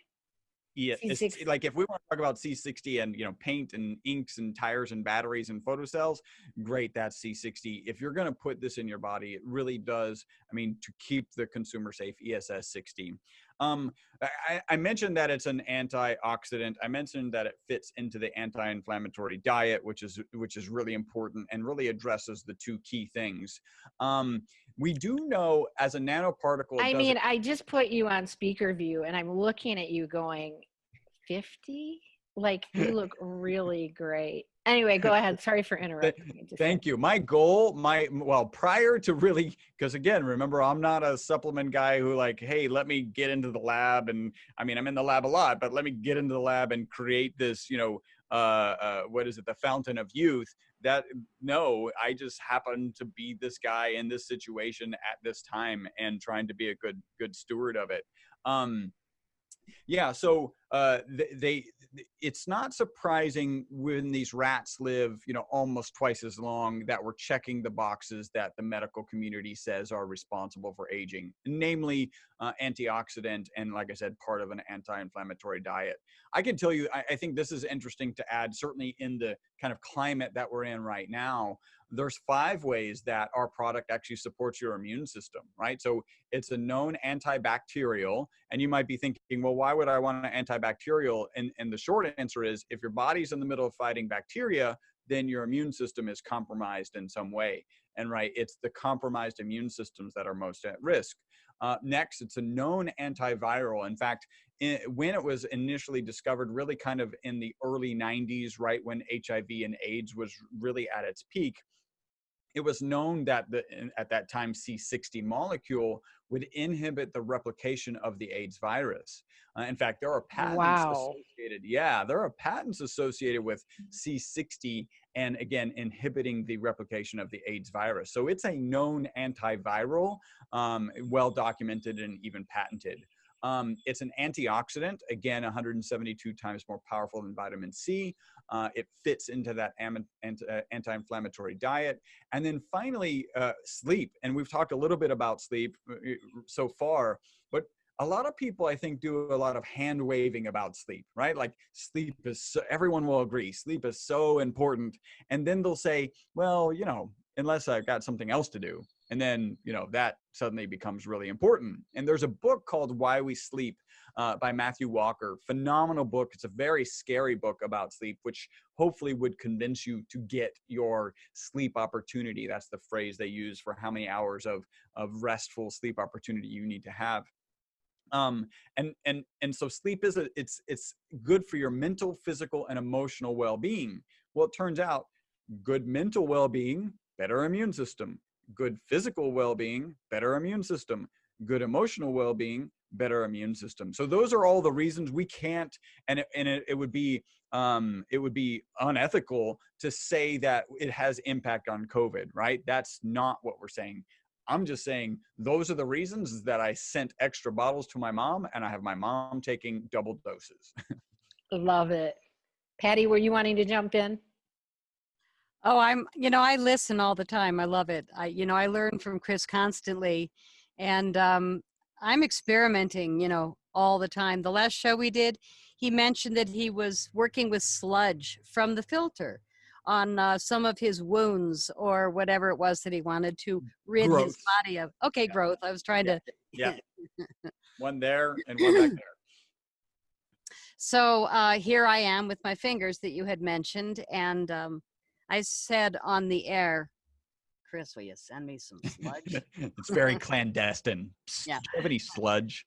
Yeah, it's, like if we want to talk about C60 and you know paint and inks and tires and batteries and photocells, great, that's C60. If you're going to put this in your body, it really does. I mean, to keep the consumer safe, ESS 60. Um, I, I mentioned that it's an antioxidant. I mentioned that it fits into the anti-inflammatory diet, which is which is really important and really addresses the two key things. Um, we do know as a nanoparticle. I mean, I just put you on speaker view and I'm looking at you going 50? Like you look really great. Anyway, go ahead. Sorry for interrupting. Thank you. My goal, my well, prior to really, because again, remember, I'm not a supplement guy who like, hey, let me get into the lab, and I mean, I'm in the lab a lot, but let me get into the lab and create this, you know, uh, uh, what is it, the fountain of youth. That no, I just happen to be this guy in this situation at this time and trying to be a good good steward of it. Um, yeah, so uh, th- they it's not surprising when these rats live, you know, almost twice as long that we're checking the boxes that the medical community says are responsible for aging, namely uh, antioxidant and, like I said, part of an anti-inflammatory diet. I can tell you, I, I think this is interesting to add, certainly in the kind of climate that we're in right now. There's five ways that our product actually supports your immune system, right? So it's a known antibacterial, and you might be thinking, well, why would I want an antibacterial? Bacterial and, and the short answer is if your body's in the middle of fighting bacteria, then your immune system is compromised in some way. And right, it's the compromised immune systems that are most at risk. Uh, next, it's a known antiviral. In fact, in, when it was initially discovered, really kind of in the early 90s, right when HIV and AIDS was really at its peak, it was known that the, at that time C60 molecule would inhibit the replication of the AIDS virus. Uh, in fact, there are patents wow. associated. Yeah, there are patents associated with C60 and again inhibiting the replication of the AIDS virus. So it's a known antiviral, um, well documented and even patented. Um, it's an antioxidant, again, 172 times more powerful than vitamin C. Uh, it fits into that uh, anti-inflammatory diet. And then finally, uh, sleep. And we've talked a little bit about sleep uh, so far, but a lot of people, I think, do a lot of hand waving about sleep, right? Like sleep is, so, everyone will agree, sleep is so important. And then they'll say, well, you know, unless I've got something else to do. And then, you know, that suddenly becomes really important. And there's a book called Why We Sleep uh, by Matthew Walker. Phenomenal book. It's a very scary book about sleep, which hopefully would convince you to get your sleep opportunity. That's the phrase they use for how many hours of, of restful sleep opportunity you need to have um and and and so sleep is a it's it's good for your mental physical and emotional well-being well it turns out good mental well-being better immune system good physical well-being better immune system good emotional well-being better immune system so those are all the reasons we can't and it, and it, it would be um it would be unethical to say that it has impact on covid right that's not what we're saying I'm just saying those are the reasons that I sent extra bottles to my mom and I have my mom taking double doses. Love it. Patty, were you wanting to jump in? Oh, I'm, you know, I listen all the time. I love it. I, you know, I learn from Chris constantly and um, I'm experimenting, you know, all the time. The last show we did, he mentioned that he was working with sludge from the filter on uh, some of his wounds or whatever it was that he wanted to rid growth. his body of. Okay, yeah. growth. I was trying yeah. to. Yeah. one there and one back there. So uh, here I am with my fingers that you had mentioned, and um, I said on the air Chris, will you send me some sludge? it's very clandestine. Yeah. Do you have any sludge?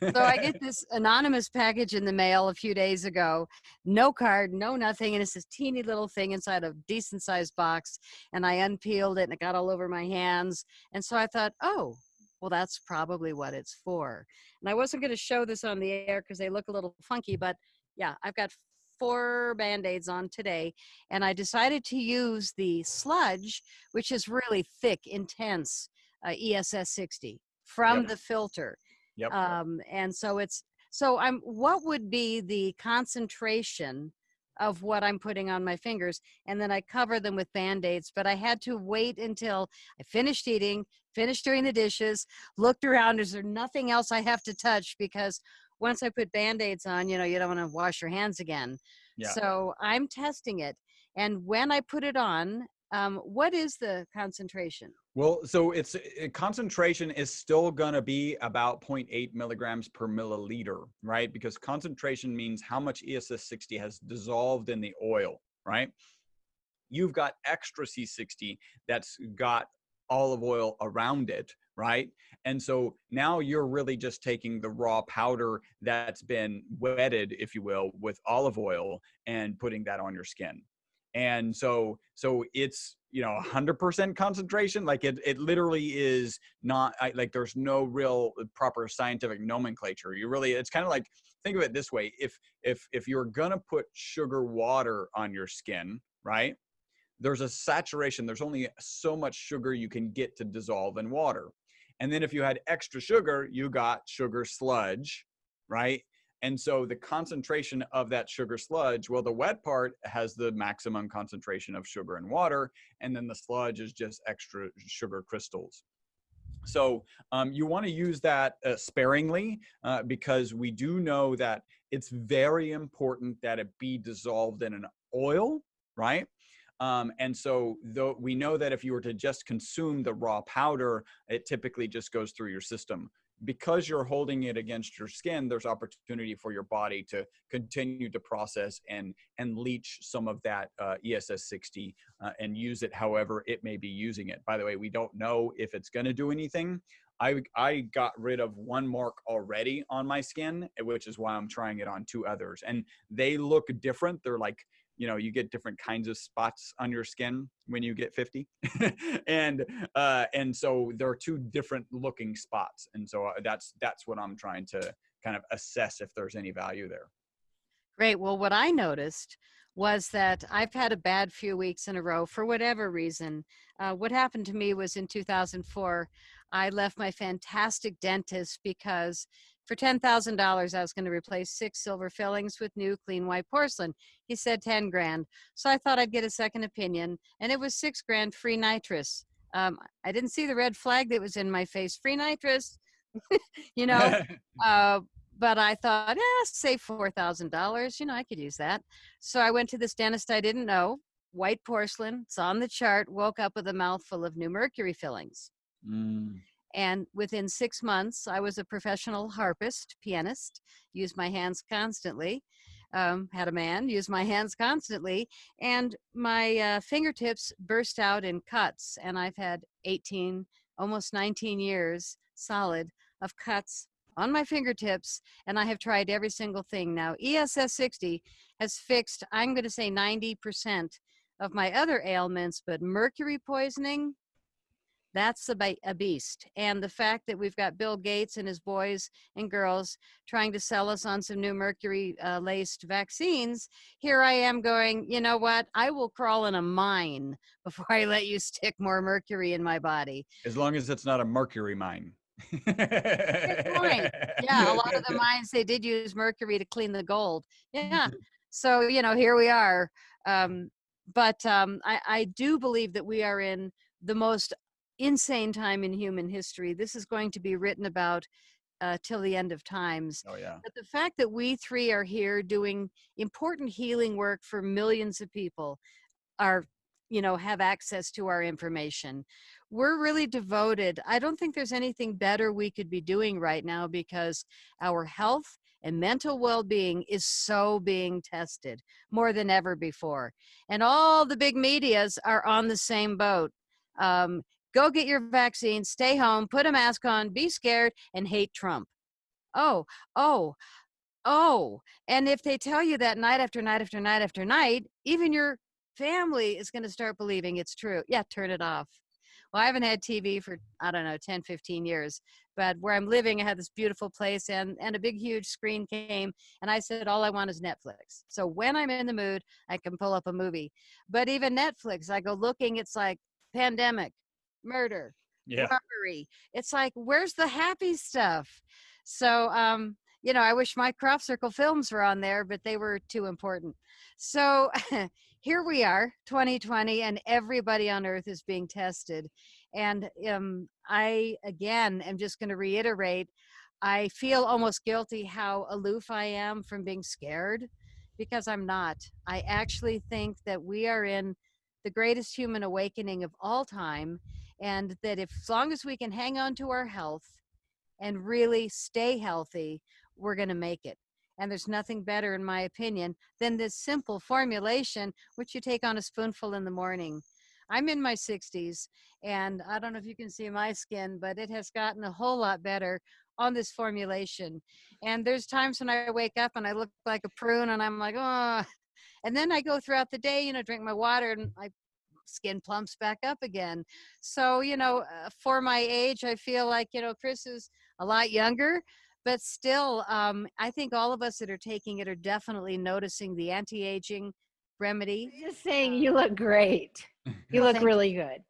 so I get this anonymous package in the mail a few days ago. No card, no nothing. And it's this teeny little thing inside a decent sized box. And I unpeeled it and it got all over my hands. And so I thought, oh, well, that's probably what it's for. And I wasn't going to show this on the air because they look a little funky, but yeah, I've got four band-aids on today and I decided to use the sludge, which is really thick, intense uh, ESS 60 from yep. the filter. Yep. Um, and so it's, so I'm, what would be the concentration of what I'm putting on my fingers? And then I cover them with band-aids, but I had to wait until I finished eating, finished doing the dishes, looked around, is there nothing else I have to touch? Because once I put band-aids on, you know, you don't want to wash your hands again. Yeah. So I'm testing it. And when I put it on, um, what is the concentration? Well, so it's it, concentration is still going to be about 0.8 milligrams per milliliter, right? Because concentration means how much ESS 60 has dissolved in the oil, right? You've got extra C60 that's got olive oil around it, right? And so now you're really just taking the raw powder that's been wetted, if you will, with olive oil and putting that on your skin. And so, so it's, you know, 100% concentration. Like it, it literally is not I, like there's no real uh, proper scientific nomenclature. You really, it's kind of like, think of it this way. If, if, if you're going to put sugar water on your skin, right? there's a saturation. There's only so much sugar you can get to dissolve in water. And then if you had extra sugar, you got sugar sludge, right? And so the concentration of that sugar sludge, well, the wet part has the maximum concentration of sugar and water, and then the sludge is just extra sugar crystals. So um, you want to use that uh, sparingly uh, because we do know that it's very important that it be dissolved in an oil, right? Um, and so though we know that if you were to just consume the raw powder, it typically just goes through your system. because you're holding it against your skin, there's opportunity for your body to continue to process and and leach some of that uh, ESS 60 uh, and use it however it may be using it. By the way, we don't know if it's going to do anything. I I got rid of one mark already on my skin, which is why I'm trying it on two others, and they look different. They're like you know you get different kinds of spots on your skin when you get 50 and uh and so there are two different looking spots and so uh, that's that's what i'm trying to kind of assess if there's any value there Great. Well, what I noticed was that I've had a bad few weeks in a row for whatever reason. Uh, what happened to me was in 2004, I left my fantastic dentist because for $10,000, I was going to replace six silver fillings with new clean white porcelain. He said 10 grand. So I thought I'd get a second opinion, and it was six grand free nitrous. Um, I didn't see the red flag that was in my face free nitrous. you know, uh, but I thought, eh, save four thousand dollars. You know, I could use that. So I went to this dentist I didn't know. White porcelain. It's on the chart. Woke up with a mouthful of new mercury fillings. Mm. And within six months, I was a professional harpist, pianist. Used my hands constantly. Um, had a man use my hands constantly, and my uh, fingertips burst out in cuts. And I've had 18, almost 19 years solid of cuts on my fingertips, and I have tried every single thing. Now, ESS 60 has fixed, I'm going to say 90% of my other ailments, but mercury poisoning, that's a, a beast. And the fact that we've got Bill Gates and his boys and girls trying to sell us on some new mercury uh, laced vaccines, here I am going, you know what? I will crawl in a mine before I let you stick more mercury in my body. as long as it's not a mercury mine point. Yeah, a lot of the mines they did use mercury to clean the gold. Yeah. So, you know, here we are. Um, but um, I, I do believe that we are in the most insane time in human history. This is going to be written about uh, till the end of times. oh yeah But the fact that we three are here doing important healing work for millions of people are, you know, have access to our information. We're really devoted. I don't think there's anything better we could be doing right now because our health and mental well being is so being tested more than ever before. And all the big medias are on the same boat. Um, go get your vaccine, stay home, put a mask on, be scared, and hate Trump. Oh, oh, oh. And if they tell you that night after night after night after night, even your family is going to start believing it's true. Yeah, turn it off. Well, I haven't had TV for, I don't know, 10, 15 years. But where I'm living, I had this beautiful place and, and a big, huge screen came. And I said, all I want is Netflix. So when I'm in the mood, I can pull up a movie. But even Netflix, I go looking, it's like pandemic, murder, yeah robbery. It's like, where's the happy stuff? So, um, you know, I wish my crop circle films were on there, but they were too important. So here we are, 2020, and everybody on earth is being tested. And um, I, again, am just going to reiterate I feel almost guilty how aloof I am from being scared because I'm not. I actually think that we are in the greatest human awakening of all time, and that if, as long as we can hang on to our health and really stay healthy, we're going to make it. And there's nothing better, in my opinion, than this simple formulation, which you take on a spoonful in the morning. I'm in my 60s, and I don't know if you can see my skin, but it has gotten a whole lot better on this formulation. And there's times when I wake up and I look like a prune, and I'm like, oh. And then I go throughout the day, you know, drink my water, and my skin plumps back up again. So, you know, uh, for my age, I feel like, you know, Chris is a lot younger, but still, um, I think all of us that are taking it are definitely noticing the anti aging remedy. Just saying, you look great. You look really good.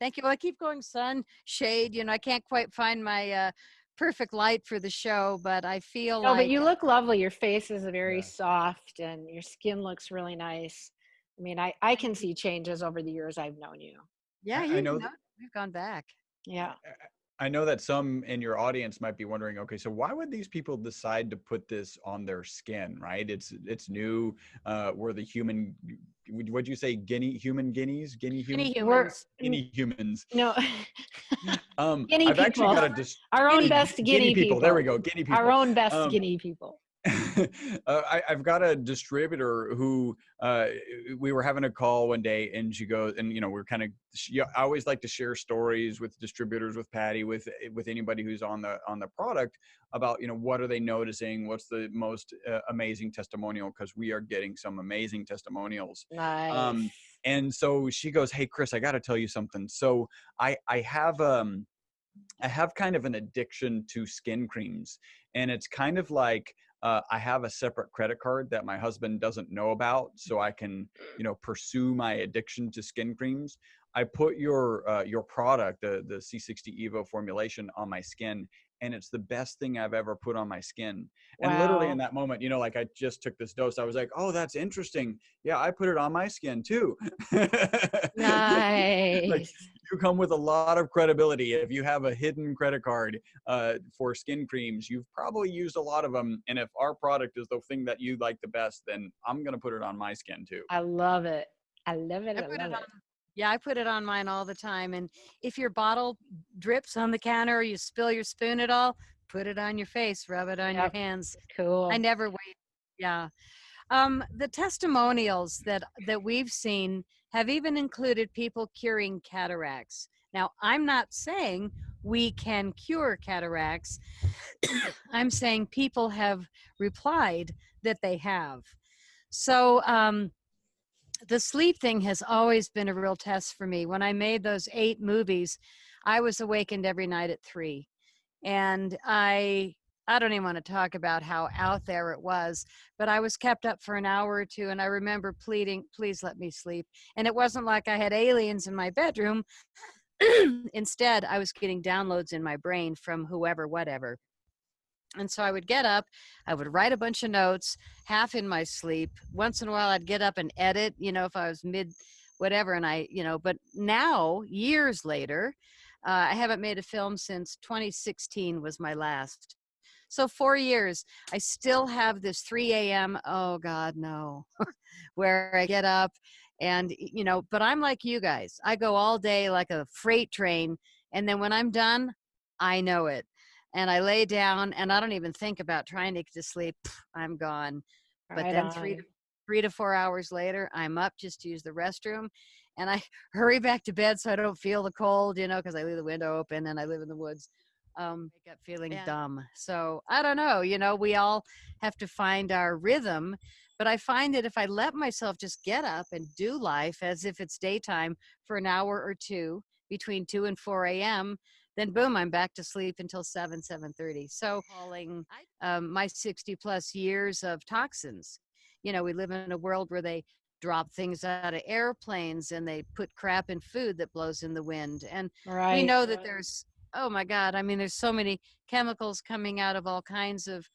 Thank you. Well, I keep going sun, shade. You know, I can't quite find my uh, perfect light for the show, but I feel No, like but you look lovely. Your face is very Yeah. soft and your skin looks really nice. I mean, I, I can see changes over the years I've known you. yeah, I- I you know know, we've gone back. Yeah. I know that some in your audience might be wondering, okay, so why would these people decide to put this on their skin, right? It's it's new. Uh, we're the human. would- What'd you say? Guinea human guineas, guinea human, Any We're- humans. guinea humans. No, um, Guinea I've actually got a people. dis- Our own guinea- best guinea, people. There we go, guinea people. Our own best Um, guinea people. uh, I, I've got a distributor who uh, we were having a call one day, and she goes, and you know, we're kind of. She, I always like to share stories with distributors, with Patty, with with anybody who's on the on the product about you know what are they noticing, what's the most uh, amazing testimonial because we are getting some amazing testimonials. Nice. um, And so she goes, "Hey, Chris, I got to tell you something. So I I have um I have kind of an addiction to skin creams, and it's kind of like uh, I have a separate credit card that my husband doesn't know about, so I can, you know, pursue my addiction to skin creams. I put your uh, your product, the the C60 Evo formulation, on my skin, and it's the best thing I've ever put on my skin. And literally in that moment, you know, like I just took this dose, I was like, oh, that's interesting. Yeah, I put it on my skin too. nice. like, you come with a lot of credibility. If you have a hidden credit card uh, for skin creams, you've probably used a lot of them. And if our product is the thing that you like the best, then I'm going to put it on my skin too. I love it. I love it. I I, put love it it. on. Yeah, I put it on mine all the time. And if your bottle drips on the counter or you spill your spoon at all, put it on your face, rub it on Yep. your hands. Cool. I never wait. Yeah. Um, the testimonials that that we've seen have even included people curing cataracts. Now, I'm not saying we can cure cataracts. I'm saying people have replied that they have. So, um, the sleep thing has always been a real test for me. When I made those eight movies, I was awakened every night at three. And I I don't even want to talk about how out there it was, but I was kept up for an hour or two and I remember pleading, please let me sleep. And it wasn't like I had aliens in my bedroom. Instead, I was getting downloads in my brain from whoever, whatever. And so I would get up, I would write a bunch of notes, half in my sleep. Once in a while, I'd get up and edit, you know, if I was mid whatever. And I, you know, but now, years later, uh, I haven't made a film since 2016 was my last. So four years, I still have this 3 a.m. Oh God, no, where I get up and you know. But I'm like you guys. I go all day like a freight train, and then when I'm done, I know it, and I lay down and I don't even think about trying to get to sleep. I'm gone. But Right then three to, three to four hours later, I'm up just to use the restroom, and I hurry back to bed so I don't feel the cold, you know, because I leave the window open and I live in the woods. Um, wake up feeling Yeah. dumb. So I don't know. You know, we all have to find our rhythm. But I find that if I let myself just get up and do life as if it's daytime for an hour or two between 2 and 4 a.m., then boom, I'm back to sleep until 7, 7.30. So calling um, my 60 plus years of toxins. You know, we live in a world where they drop things out of airplanes and they put crap in food that blows in the wind. And Right. we know that there's oh my god i mean there's so many chemicals coming out of all kinds of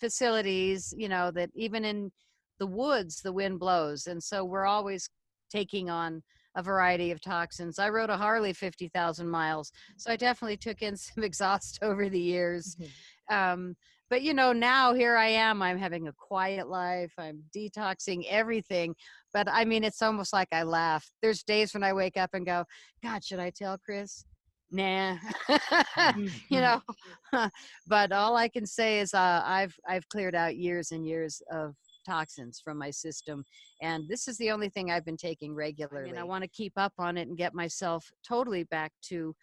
facilities you know that even in the woods the wind blows and so we're always taking on a variety of toxins. I rode a harley 50,000 miles so i definitely took in some exhaust over the years. Mhm. um, but you know now here i am i'm having a quiet life i'm detoxing everything but i mean it's almost like i laugh. There's days when i wake up and go god should i tell chris? Nah. You know? But all i can say is uh, i've i've cleared out years and years of toxins from my system and this is the only thing i've been taking regularly and i want to keep up on it and get myself totally back to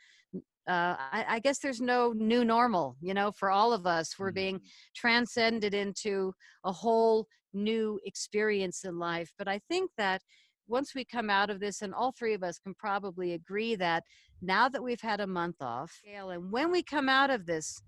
uh, I, I guess there's no new normal you know for all of us. We're being transcended into a whole new experience in life but i think that once we come out of this and all three of us can probably agree that now that we've had a month off and when we come out of this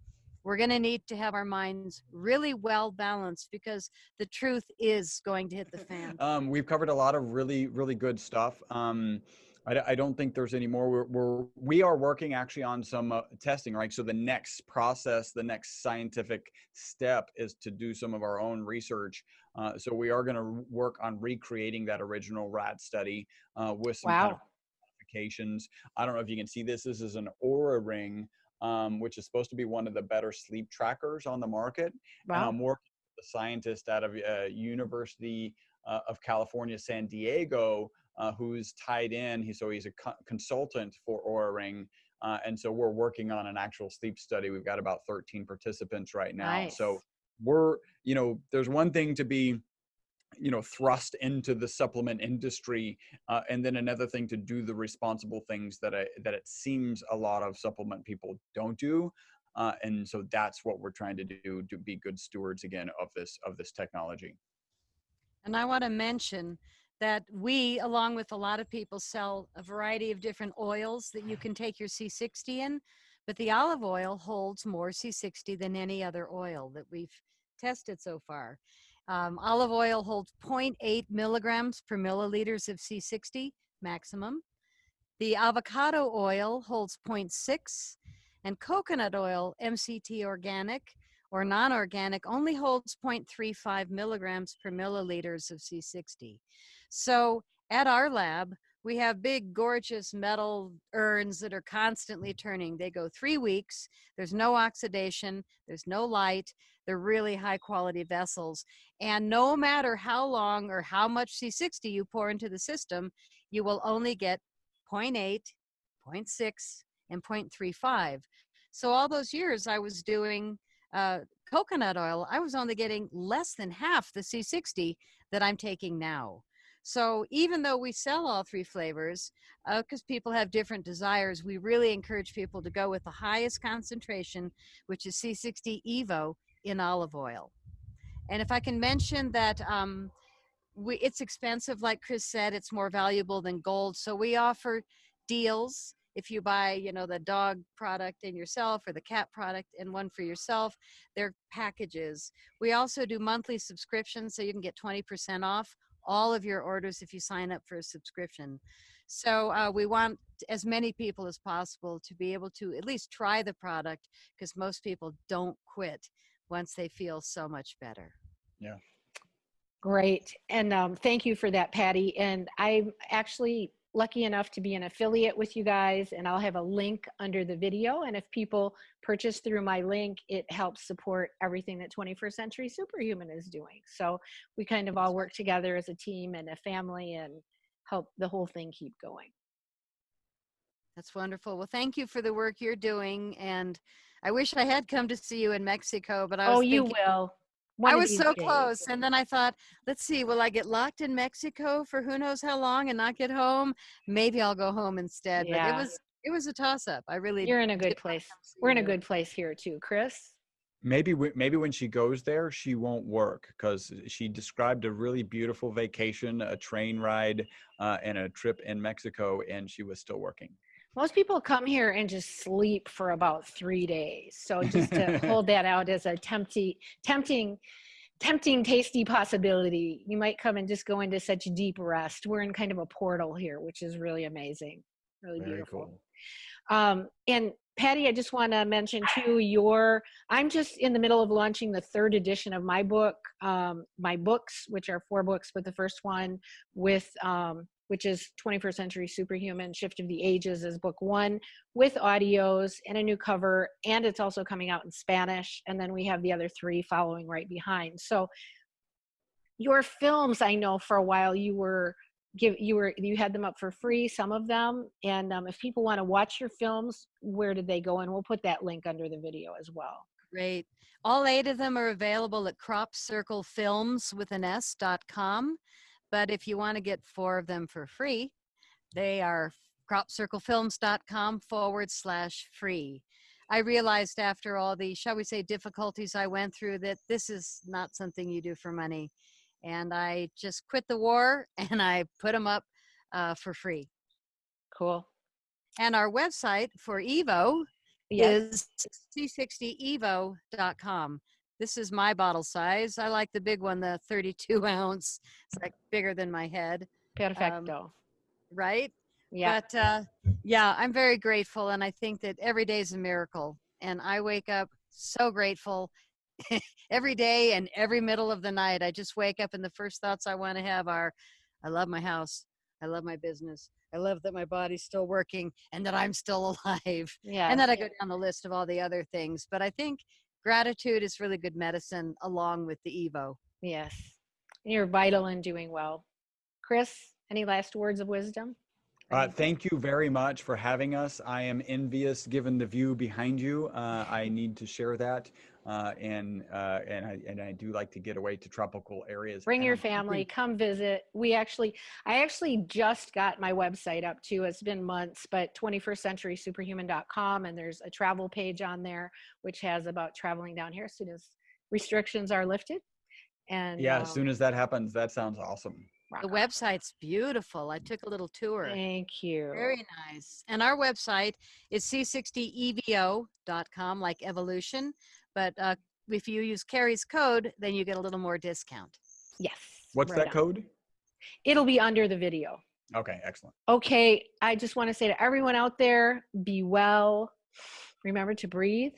we're going to need to have our minds really well balanced because the truth is going to hit the fan Um, we've covered a lot of really, really good stuff. Um, I, I don't think there's any more. We're, we're we are working actually on some uh, testing, right? So the next process, the next scientific step is to do some of our own research. Uh, so we are going to work on recreating that original rat study uh, with some kind of modifications. I don't know if you can see this. This is an Oura ring, um, which is supposed to be one of the better sleep trackers on the market. And Wow. I'm working with a scientist out of uh, University uh, of California, San Diego, uh, who's tied in. He, so he's a co- consultant for Oura Ring. Uh, and so we're working on an actual sleep study. We've got about 13 participants right now. Nice. So we're, you know, there's one thing to be, you know, thrust into the supplement industry, uh, and then another thing to do the responsible things that I, that it seems a lot of supplement people don't do. Uh, and so that's what we're trying to do to be good stewards again of this of this technology. And I want to mention that we, along with a lot of people, sell a variety of different oils that you can take your C60 in. But the olive oil holds more C60 than any other oil that we've tested so far. Um, olive oil holds 0.8 milligrams per milliliters of C60 maximum. The avocado oil holds 0.6, and coconut oil, MCT organic, or non-organic only holds 0.35 milligrams per milliliters of C60. So at our lab, we have big, gorgeous metal urns that are constantly turning. They go three weeks. There's no oxidation. There's no light. They're really high quality vessels. And no matter how long or how much C60 you pour into the system, you will only get 0.8, 0.6, and 0.35. So all those years I was doing uh, coconut oil, I was only getting less than half the C60 that I'm taking now. So even though we sell all three flavors, because uh, people have different desires, we really encourage people to go with the highest concentration, which is C60 Evo in olive oil. And if I can mention that um, we, it's expensive, like Chris said, it's more valuable than gold. So we offer deals if you buy you know the dog product in yourself or the cat product and one for yourself they're packages we also do monthly subscriptions so you can get 20% off all of your orders if you sign up for a subscription. So uh, we want as many people as possible to be able to at least try the product because most people don't quit once they feel so much better. Yeah. Great and um, thank you for that patty and i'm actually lucky enough to be an affiliate with you guys and I'll have a link under the video. And if people purchase through my link, it helps support everything that 21st Century Superhuman is doing. So we kind of all work together as a team and a family and help the whole thing keep going. That's wonderful. Well, thank you for the work you're doing. And I wish I had come to see you in Mexico, but I oh, was Oh, you will. One I was so days. close. And then I thought, let's see, will I get locked in Mexico for who knows how long and not get home? Maybe I'll go home instead. But Yeah. it was it was a toss up. I really You're in a good place. We're in a good place here too, Chris. maybe maybe when she goes there she won't work because she described a really beautiful vacation a train ride uh, and a trip in mexico and she was still working Most people come here and just sleep for about three days. So just to hold that out as a tempting, tempting, tempting, tasty possibility, you might come and just go into such deep rest. We're in kind of a portal here, which is really amazing, really very beautiful. cool Um, and Patty, I just want to mention too, your, I'm just in the middle of launching the third edition of my book, um, my books, which are four books, but the first one with, um, which is 21st Century Superhuman Shift of the Ages is book one with audios and a new cover. And it's also coming out in Spanish. And then we have the other three following right behind. So your films, I know for a while you were give you were you had them up for free some of them and um, if people want to watch your films where did they go and we'll put that link under the video as well Great. All eight of them are available at cropcirclefilms with an S dot com. But if you want to get four of them for free, they are cropcirclefilms.com forward slash free. I realized after all the, shall we say, difficulties I went through that this is not something you do for money. And I just quit the war and I put them up uh, for free. cool And our website for Evo yes is c60evo.com. This is my bottle size. I like the big one, the 32 ounce. It's like bigger than my head, perfecto right? yeah But uh, yeah, I'm very grateful. And I think that every day is a miracle. And I wake up so grateful every day and every middle of the night. I just wake up and the first thoughts I want to have are I love my house. I love my business. I love that my body's still working and that I'm still alive. yeah and then I go down the list of all the other things. But I think gratitude is really good medicine along with the Evo. yes. You're vital in doing well. Chris any last words of wisdom Uh, thank you very much for having us. I am envious given the view behind you. Uh, I need to share that. Uh, and uh, and I and I do like to get away to tropical areas. Bring your family, come visit. We actually, I actually just got my website up too. It's been months, but 21stcenturysuperhuman.com, and there's a travel page on there which has about traveling down here as soon as restrictions are lifted. And Yeah, um, as soon as that happens, that sounds awesome. Rock The on. website's beautiful. I took a little tour. Thank you. Very nice. And our website is c60evo.com, like evolution. But uh, if you use Carrie's code, then you get a little more discount. yes. What's right that on. code? It'll be under the video. Okay, excellent. Okay, I just want to say to everyone out there be well. Remember to breathe,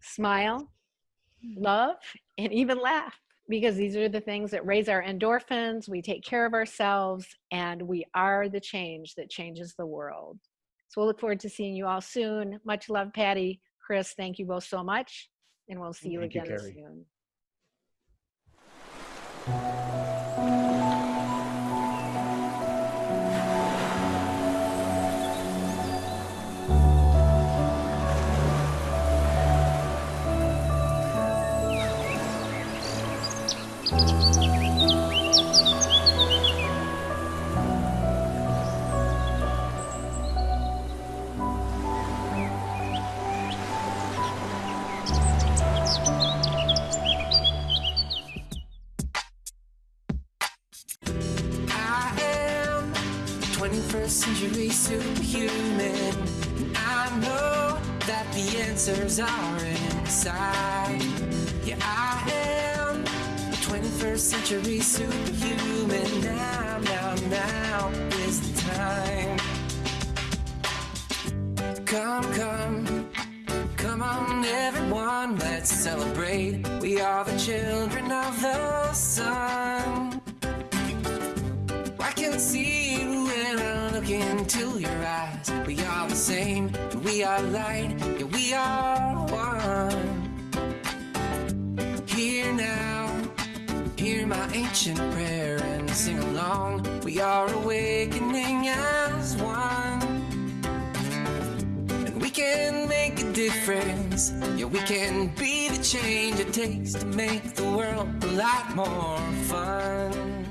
smile, love, and even laugh because these are the things that raise our endorphins. We take care of ourselves, and we are the change that changes the world. So we'll look forward to seeing you all soon. Much love, Patty. Chris, thank you both so much, and we'll see you Thank you, again Carrie. soon. Superhuman. And I know that the answers are inside. Yeah, I am a 21st century superhuman. Now, now, now is the time. Come, come, come on, everyone, let's celebrate. We are the children of the sun. I can see look into your eyes. We are the same, we are light, yeah, we are one. Here now, hear my ancient prayer and sing along. We are awakening as one. And we can make a difference. Yeah, we can be the change it takes to make the world a lot more fun.